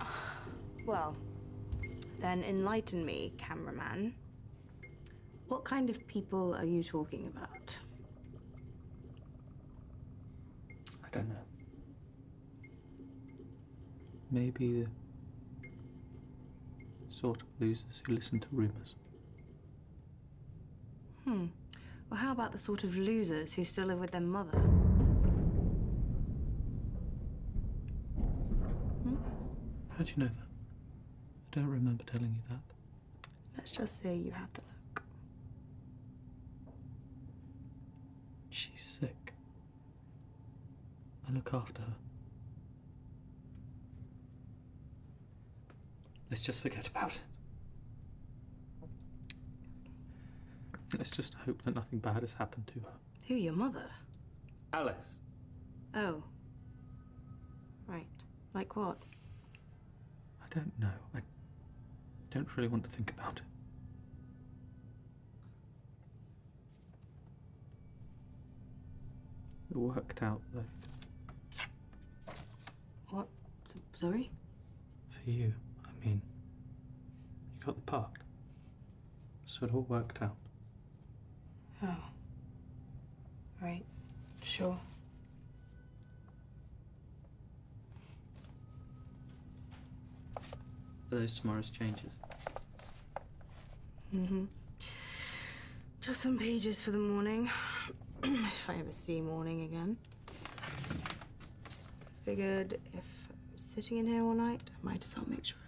[SIGHS] Well, then enlighten me, cameraman. What kind of people are you talking about? I don't know. Maybe the sort of losers who listen to rumours. Hmm. Well, how about the sort of losers who still live with their mother? Hmm? How do you know that? I don't remember telling you that. Let's just say you have the look. She's sick. I look after her. Let's just forget about it. Let's just hope that nothing bad has happened to her. Who, your mother? Alice. Oh. Right. Like what? I don't know. I don't really want to think about it. It worked out, though. What? Sorry? For you, I mean. You got the part. So it all worked out. Oh. Right. Sure. Are those tomorrow's changes? Mm-hmm. Just some pages for the morning. [CLEARS THROAT] if I ever see morning again. Figured if I'm sitting in here all night, I might as well make sure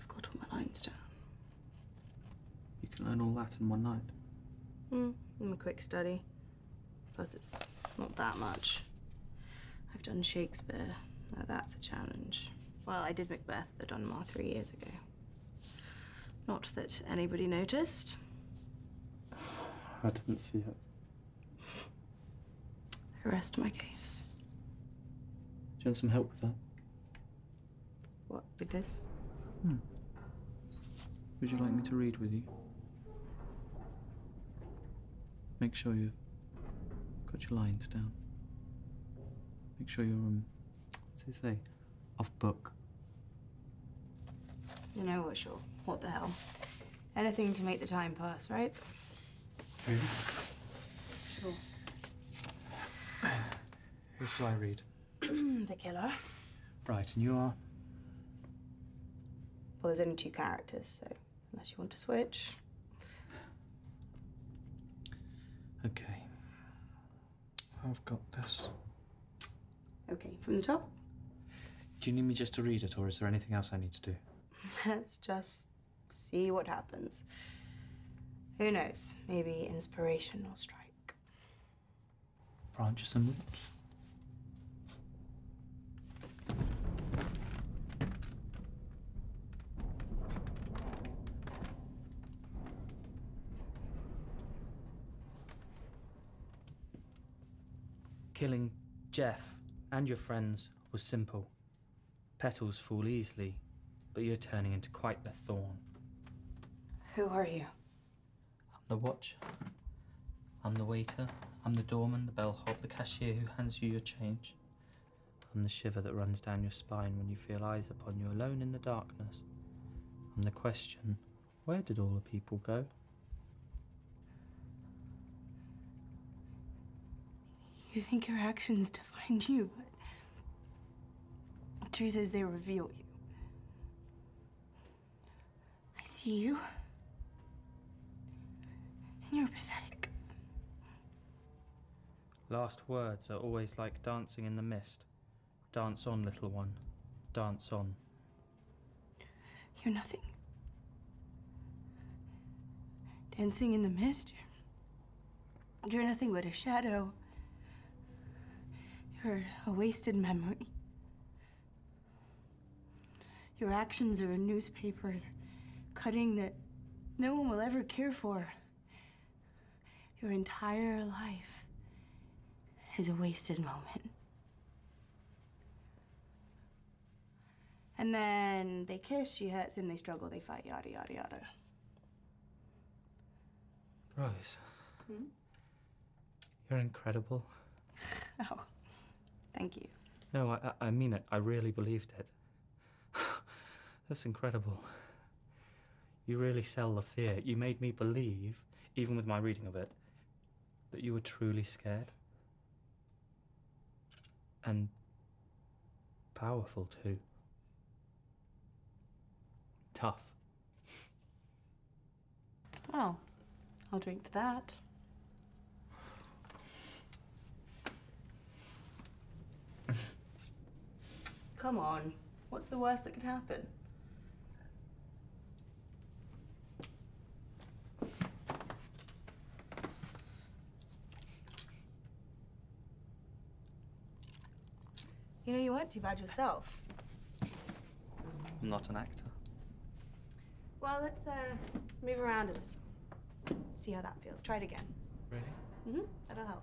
I've got all my lines down. You can learn all that in one night. Hmm, I'm a quick study. Plus, it's not that much. I've done Shakespeare. Now that's a challenge. Well, I did Macbeth at Donmar three years ago. Not that anybody noticed. [SIGHS] I didn't see it. I rest my case. Do you want some help with that? What, with this? Would you like me to read with you? Make sure you've got your lines down. Make sure you're, um, what's it say? Off book. You know what, sure. What the hell? Anything to make the time pass, right? Really? Sure. Who shall I read? [CLEARS THROAT] the killer. Right, and you are? Well, there's only two characters, so unless you want to switch. Okay. I've got this. Okay, from the top. Do you need me just to read it, or is there anything else I need to do? [LAUGHS] Let's just see what happens. Who knows? Maybe inspiration will strike. Branches and roots. Killing Jeff and your friends was simple. Petals fall easily, but you're turning into quite the thorn. Who are you? I'm the watcher. I'm the waiter. I'm the doorman, the bellhop, the cashier who hands you your change. I'm the shiver that runs down your spine when you feel eyes upon you alone in the darkness. I'm the question where did all the people go? You think your actions define you, but the truth is they reveal you. I see you, and you're pathetic. Last words are always like dancing in the mist. Dance on, little one. Dance on. You're nothing. dancing in the mist. You're nothing but a shadow. You're a wasted memory. Your actions are a newspaper cutting that no one will ever care for. Your entire life is a wasted moment. And then they kiss, she hurts him, they struggle, they fight, yada, yada, yada. Rose. Hmm? You're incredible. [LAUGHS] Oh, thank you. No, I, I mean it. I really believed it. [SIGHS] That's incredible. You really sell the fear. You made me believe, even with my reading of it, that you were truly scared. And powerful too. Tough. Well, I'll drink to that. Come on. What's the worst that could happen? You know, you weren't too bad yourself. I'm not an actor. Well, let's uh, move around a little. See how that feels. Try it again. Really? Mm-hmm. That'll help.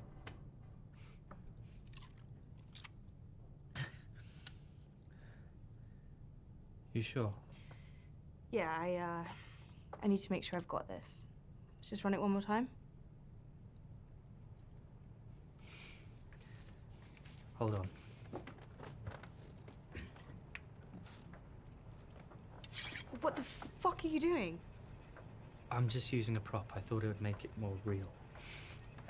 You sure? Yeah, I uh, I need to make sure I've got this. Let's just run it one more time. Hold on. What the fuck are you doing? I'm just using a prop. I thought it would make it more real.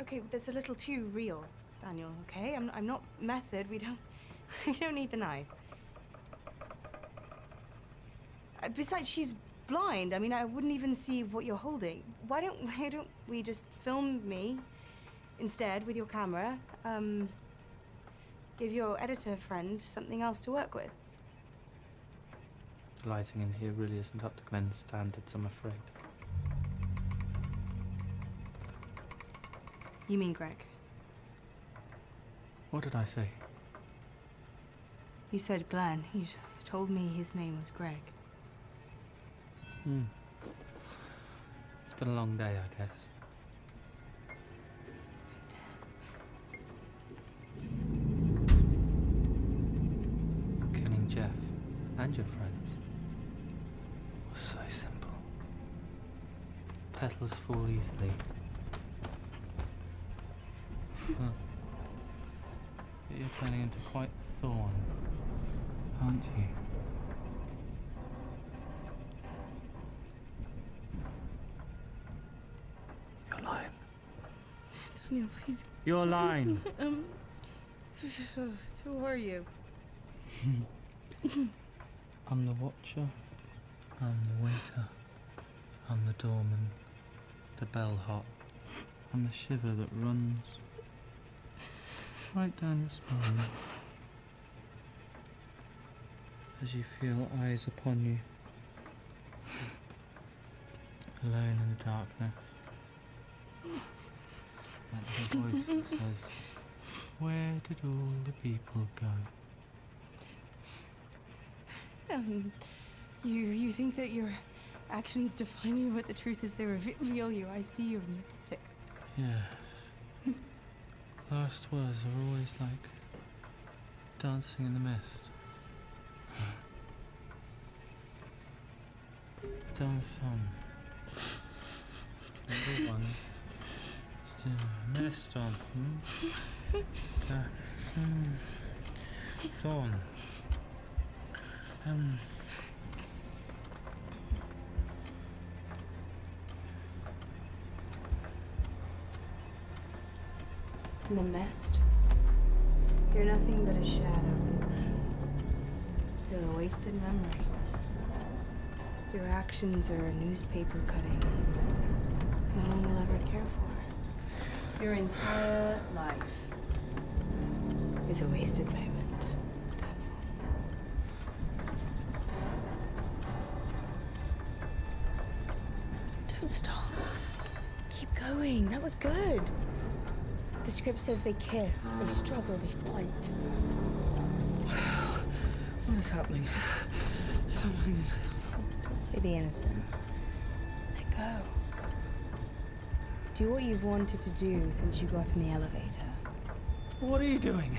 Okay, but that's a little too real, Daniel. Okay, I'm I'm not method. We don't [LAUGHS] we don't need the knife. Uh, Besides, she's blind. I mean, I wouldn't even see what you're holding. Why don't why don't we just film me instead with your camera? Um, give your editor friend something else to work with. The lighting in here really isn't up to Glen's standards, I'm afraid. You mean Greg? What did I say? You said Glenn. You told me his name was Greg. Hmm. It's been a long day, I guess. Killing Jeff and your friends was so simple. Petals fall easily. Huh. You're turning into quite thorn, aren't you? Daniel, please. You're lying. [LAUGHS] Um. [SIGHS] Who are you? [LAUGHS] I'm the watcher. I'm the waiter. I'm the doorman. The bellhop. I'm the shiver that runs right down your spine. As you feel eyes upon you. Alone in the darkness. That little voice that says, Where did all the people go? Um, you you think that your actions define you, but the truth is they reveal you. I see you and you're pathetic. Yes. Last words are always like dancing in the mist. Dance on. Number one. Still mist on. Um. In the mist, you're nothing but a shadow. You're a wasted memory. Your actions are a newspaper cutting no one will ever care for. Your entire life is a wasted moment, Daniel. Don't stop. Keep going. That was good. The script says they kiss, they struggle, they fight. [SIGHS] What is happening? Something's. Don't Play the innocent. Let go. Do what you've wanted to do since you got in the elevator. What are you doing?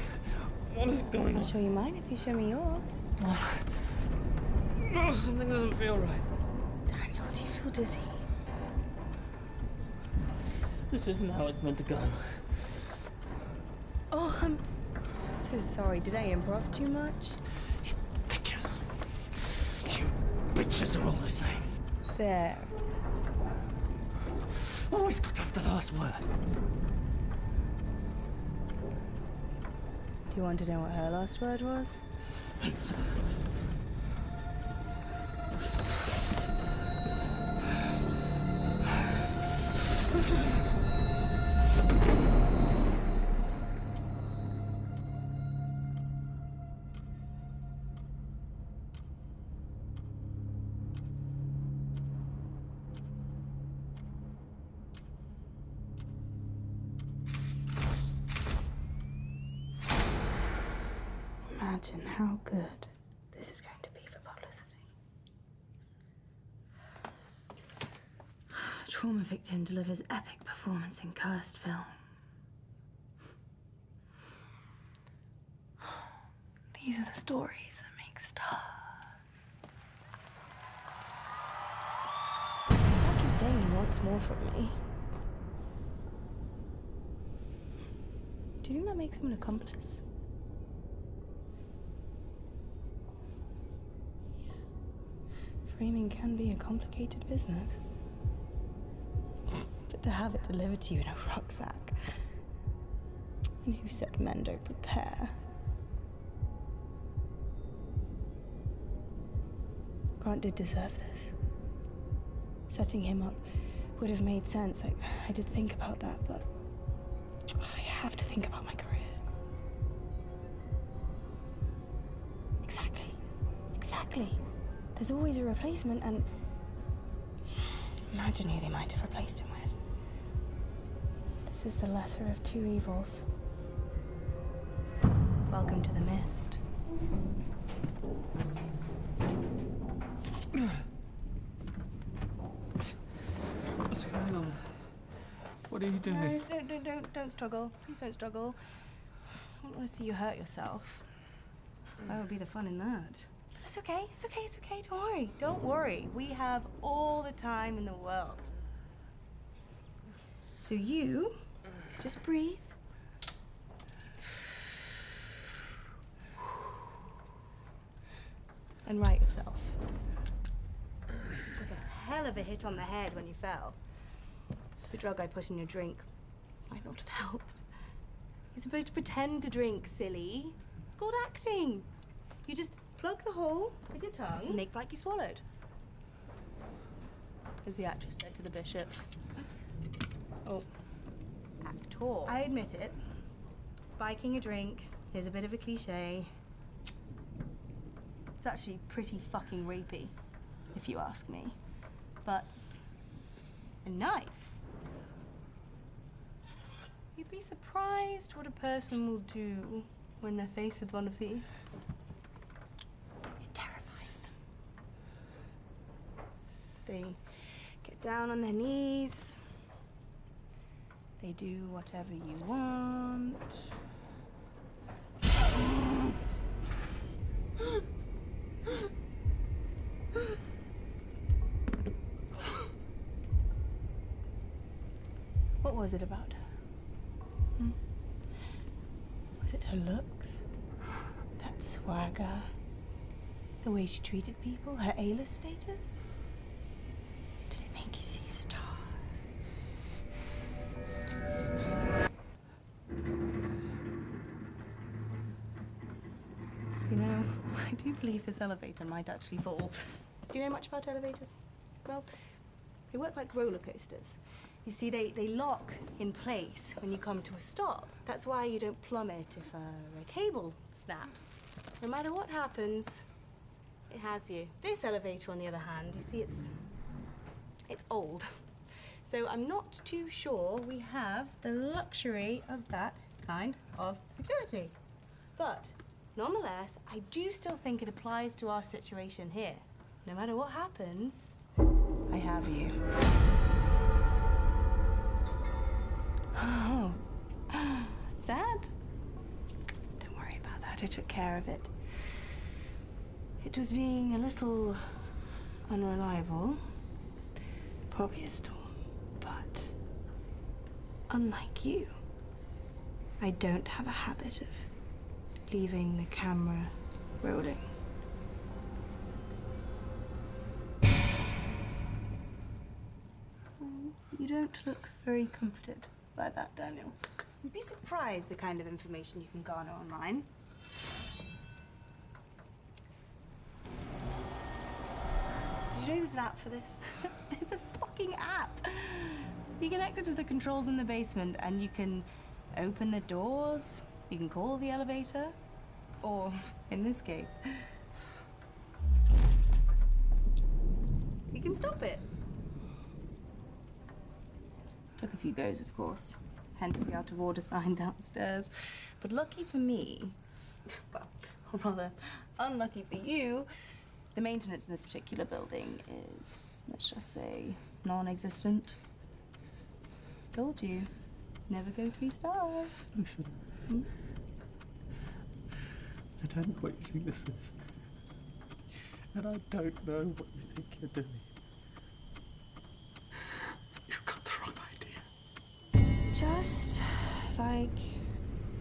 What is going on? I'll show you mine if you show me yours. Oh, something doesn't feel right. Daniel, do you feel dizzy? This isn't how it's meant to go. Oh, I'm so sorry. Did I improv too much? You bitches. You bitches are all the same. There. Always got to have the last word. Do you want to know what her last word was? Trauma delivers epic performance in cursed film. These are the stories that make stars. I keep saying he wants more from me. Do you think that makes him an accomplice? Framing can be a complicated business. But to have it delivered to you in a rucksack. And who said men don't prepare? Grant did deserve this. Setting him up would have made sense. I, I did think about that, but I have to think about my career. Exactly. Exactly. There's always a replacement, and imagine who they might have replaced him with. This is the lesser of two evils. Welcome to the mist. What's going on? What are you No, doing? don't, don't, don't, don't struggle. Please don't struggle. I don't want to see you hurt yourself. That would be the fun in that. That's okay. It's okay. It's okay. Don't worry. Don't worry. We have all the time in the world. So you just breathe. And right yourself. You Took a hell of a hit on the head when you fell. The drug I put in your drink might not have helped. You're supposed to pretend to drink, silly. It's called acting. You just plug the hole with your tongue, make like you swallowed. As the actress said to the bishop. Oh, I admit it. Spiking a drink is a bit of a cliche. It's actually pretty fucking rapey, if you ask me. But a knife? You'd be surprised what a person will do when they're faced with one of these. It terrifies them. They get down on their knees. They do whatever you want. What was it about her? Hmm? Was it her looks? That swagger? The way she treated people? Her A-list status? Believe this elevator might actually fall. Oh, do you know much about elevators? Well, they work like roller coasters. You see, they, they lock in place when you come to a stop. That's why you don't plummet if a cable snaps. No matter what happens, it has you. This elevator, on the other hand, you see, it's it's old. So I'm not too sure we have the luxury of that kind of security. But nonetheless, I do still think it applies to our situation here. No matter what happens, I have you. Oh, [GASPS] that? Don't worry about that. I took care of it. It was being a little unreliable. Probably a storm. But unlike you, I don't have a habit of leaving the camera rolling. You don't look very comforted by that, Daniel. You'd be surprised the kind of information you can garner online. Did you know there's an app for this? [LAUGHS] there's a fucking app. You connect it to the controls in the basement and you can open the doors, you can call the elevator, or in this case, you can stop it. Took a few goes, of course, hence the out of order sign downstairs. But lucky for me, [LAUGHS] well, or rather, unlucky for you, the maintenance in this particular building is, let's just say, non existent. Told you, never go three stars. Listen. Hmm? I don't know what you think this is. And I don't know what you think you're doing. You've got the wrong idea. Just like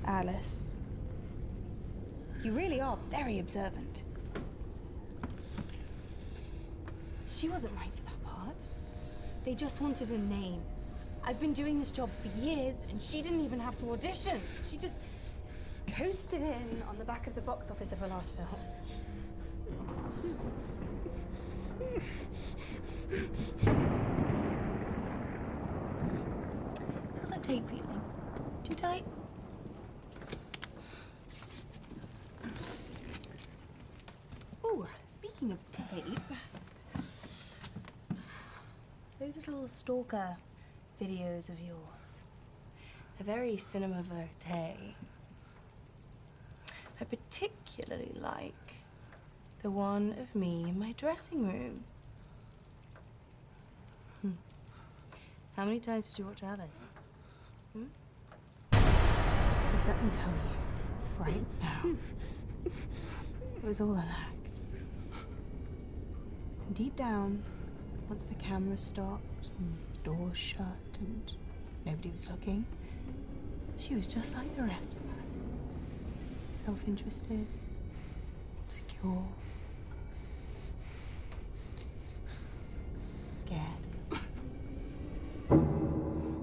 Alice. You really are very observant. She wasn't right for that part. They just wanted a name. I've been doing this job for years, and she didn't even have to audition. She just coasted in on the back of the box office of her last film. How's that tape feeling? Too tight? Ooh, speaking of tape, those little stalker videos of yours, they're very cinema verite. I particularly like the one of me in my dressing room. Hmm. How many times did you watch Alice? Hmm? Just let me tell you, right now, it was all an act. And deep down, once the camera stopped and the door shut and nobody was looking, she was just like the rest of us. Self-interested, insecure, scared.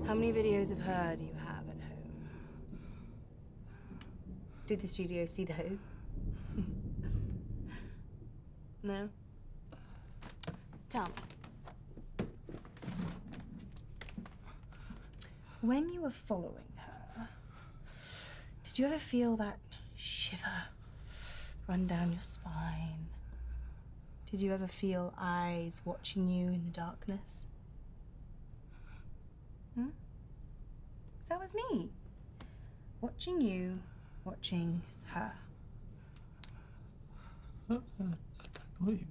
How many videos of her do you have at home? Did the studio see those? [LAUGHS] no? Tell me. When you were following her, did you ever feel that shiver run down your spine? Did you ever feel eyes watching you in the darkness? Hmm? that was me. Watching you, watching her. I don't know what you mean.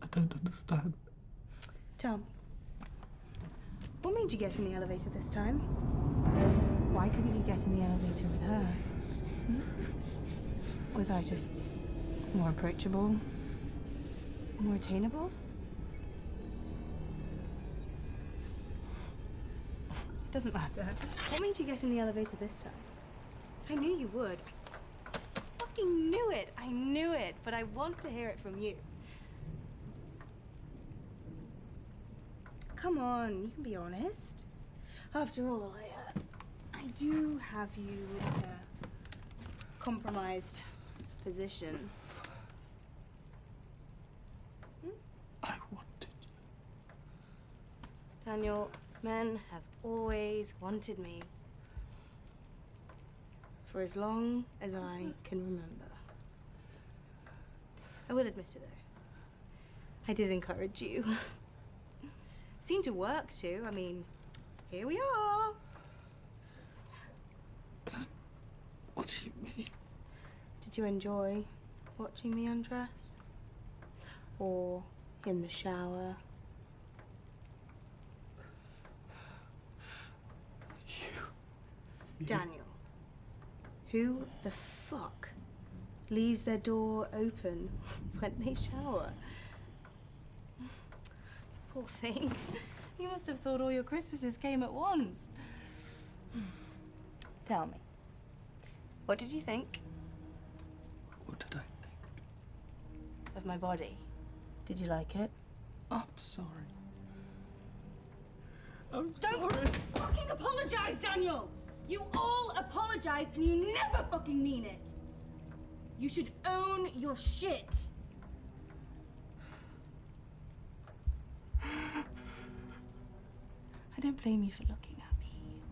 I don't understand. Tell me. What made you get in the elevator this time? Why couldn't you get in the elevator with her? Hmm? Was I just more approachable? More attainable? Doesn't matter. What made you get in the elevator this time? I knew you would. I fucking knew it. I knew it. But I want to hear it from you. Come on, you can be honest. After all, I, uh, I do have you in a compromised position. I wanted you. Daniel, men have always wanted me. For as long as I can remember. I will admit it, though. I did encourage you. [LAUGHS] Seemed to work too. I mean, here we are. What do you mean? Did you enjoy watching me undress? Or in the shower? You. Daniel, who the fuck leaves their door open when they shower? Poor thing. You must have thought all your Christmases came at once. Hmm. Tell me, what did you think What did I think? of my body? Did you like it? I'm sorry. I'm Don't sorry. fucking apologize, Daniel! You all apologize and you never fucking mean it! You should own your shit! I don't blame you for looking at me.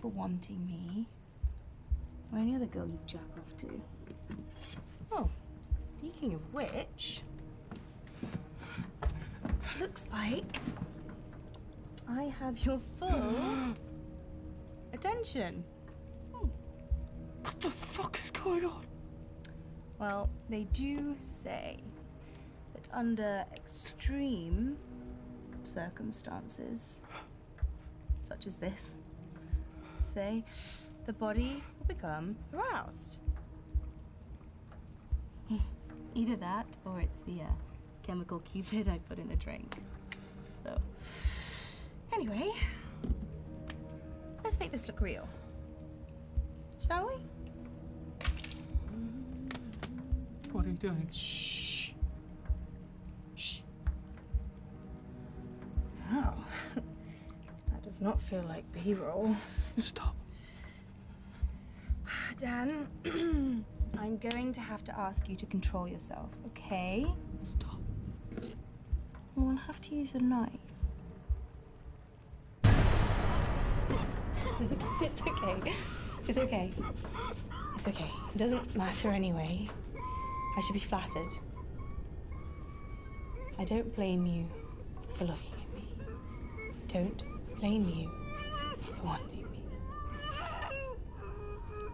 For wanting me. Or any other girl you jack off to. Oh, speaking of which. Looks like I have your full [GASPS] attention. Hmm. What the fuck is going on? Well, they do say under extreme circumstances, such as this, say, the body will become aroused. [LAUGHS] Either that or it's the uh, chemical cupid I put in the drink. So, anyway, let's make this look real. Shall we? What are you doing? Shh. Shh. Not feel like B-roll. Stop. [SIGHS] Dan, [CLEARS THROAT] I'm going to have to ask you to control yourself, okay? Stop. We'll have to use a knife. [LAUGHS] it's okay. It's okay. It's okay. It doesn't matter anyway. I should be flattered. I don't blame you for looking at me. Don't blame you for wanting me.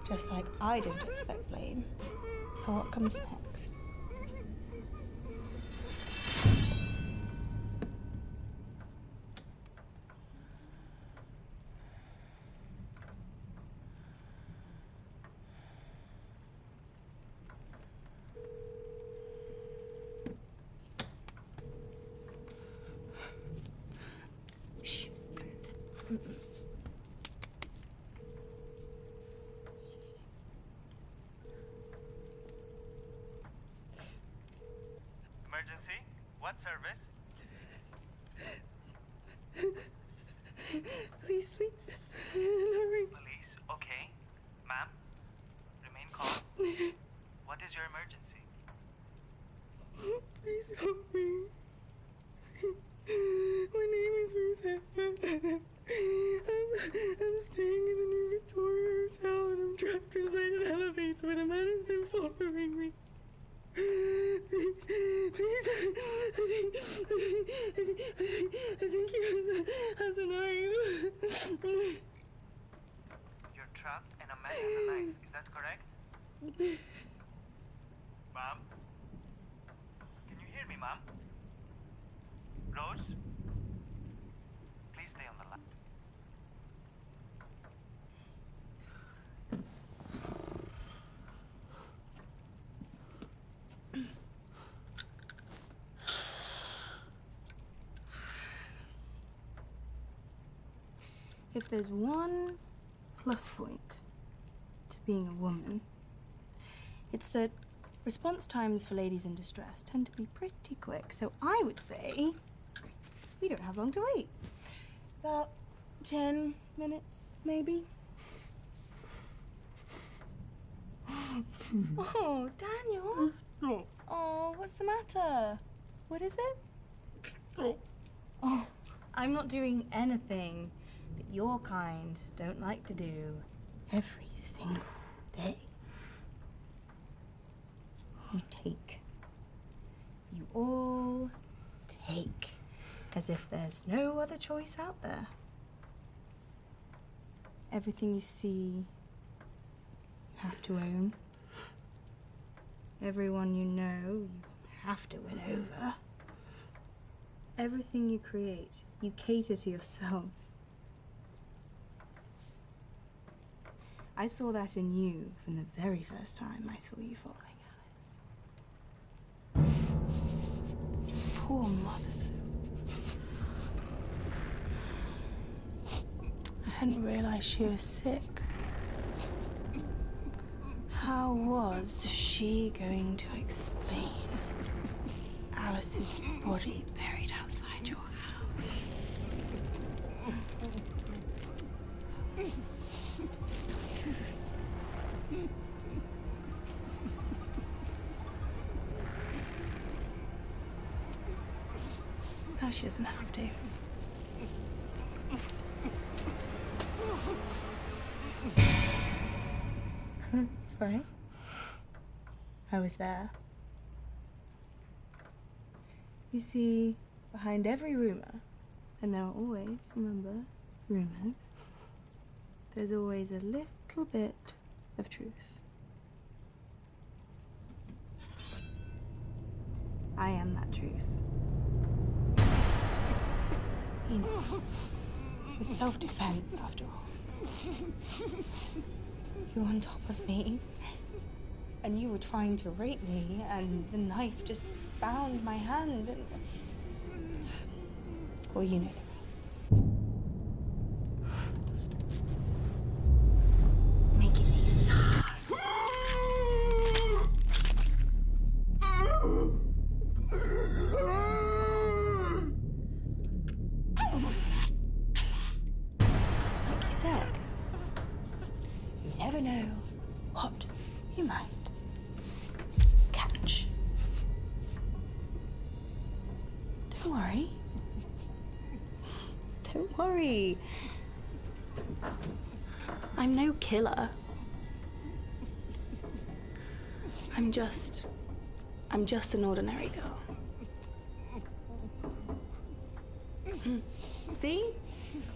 Just like I don't expect blame for what comes next. Shh. Emergency? What service? Please, please. Hurry. Police? Okay. Ma'am? Remain calm. What is your emergency? Please help me. My name is Ruth I'm, I'm staying in the New Victoria Hotel and I'm trapped inside an elevator where the man has been following me. Please, please, I think, I think, I think he has a knife. You're trapped and a man has a knife. Is that correct? Ma'am? Can you hear me, ma'am? Rose? Please stay on the line. If there's one plus point to being a woman, it's that response times for ladies in distress tend to be pretty quick. So I would say we don't have long to wait. About 10 minutes, maybe. [LAUGHS] oh, Daniel. Stop. [LAUGHS] Oh, what's the matter? What is it? Stop. Oh, I'm not doing anything your kind don't like to do every single day. You take. You all take. As if there's no other choice out there. Everything you see, you have to own. Everyone you know, you have to win over. Everything you create, you cater to yourselves. I saw that in you from the very first time I saw you following Alice. Poor mother. I hadn't realized she was sick. How was she going to explain Alice's body buried outside your house? She doesn't have to. [LAUGHS] Right. I was there. You see, behind every rumor, and there are always, remember, rumors, there's always a little bit of truth. I am that truth. You know, it's self defense after all. You're on top of me, and you were trying to rape me, and the knife just bound my hand. And... Well, you know just. I'm just an ordinary girl. See?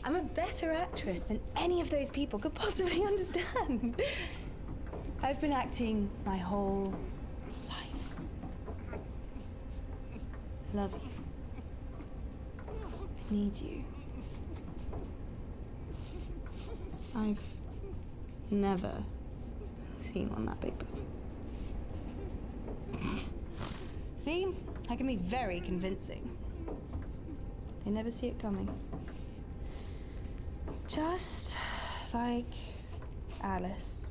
I'm a better actress than any of those people could possibly [LAUGHS] understand. I've been acting my whole life. I love you. I need you. I've never seen one that big before. See? I can be very convincing. They never see it coming. Just like Alice.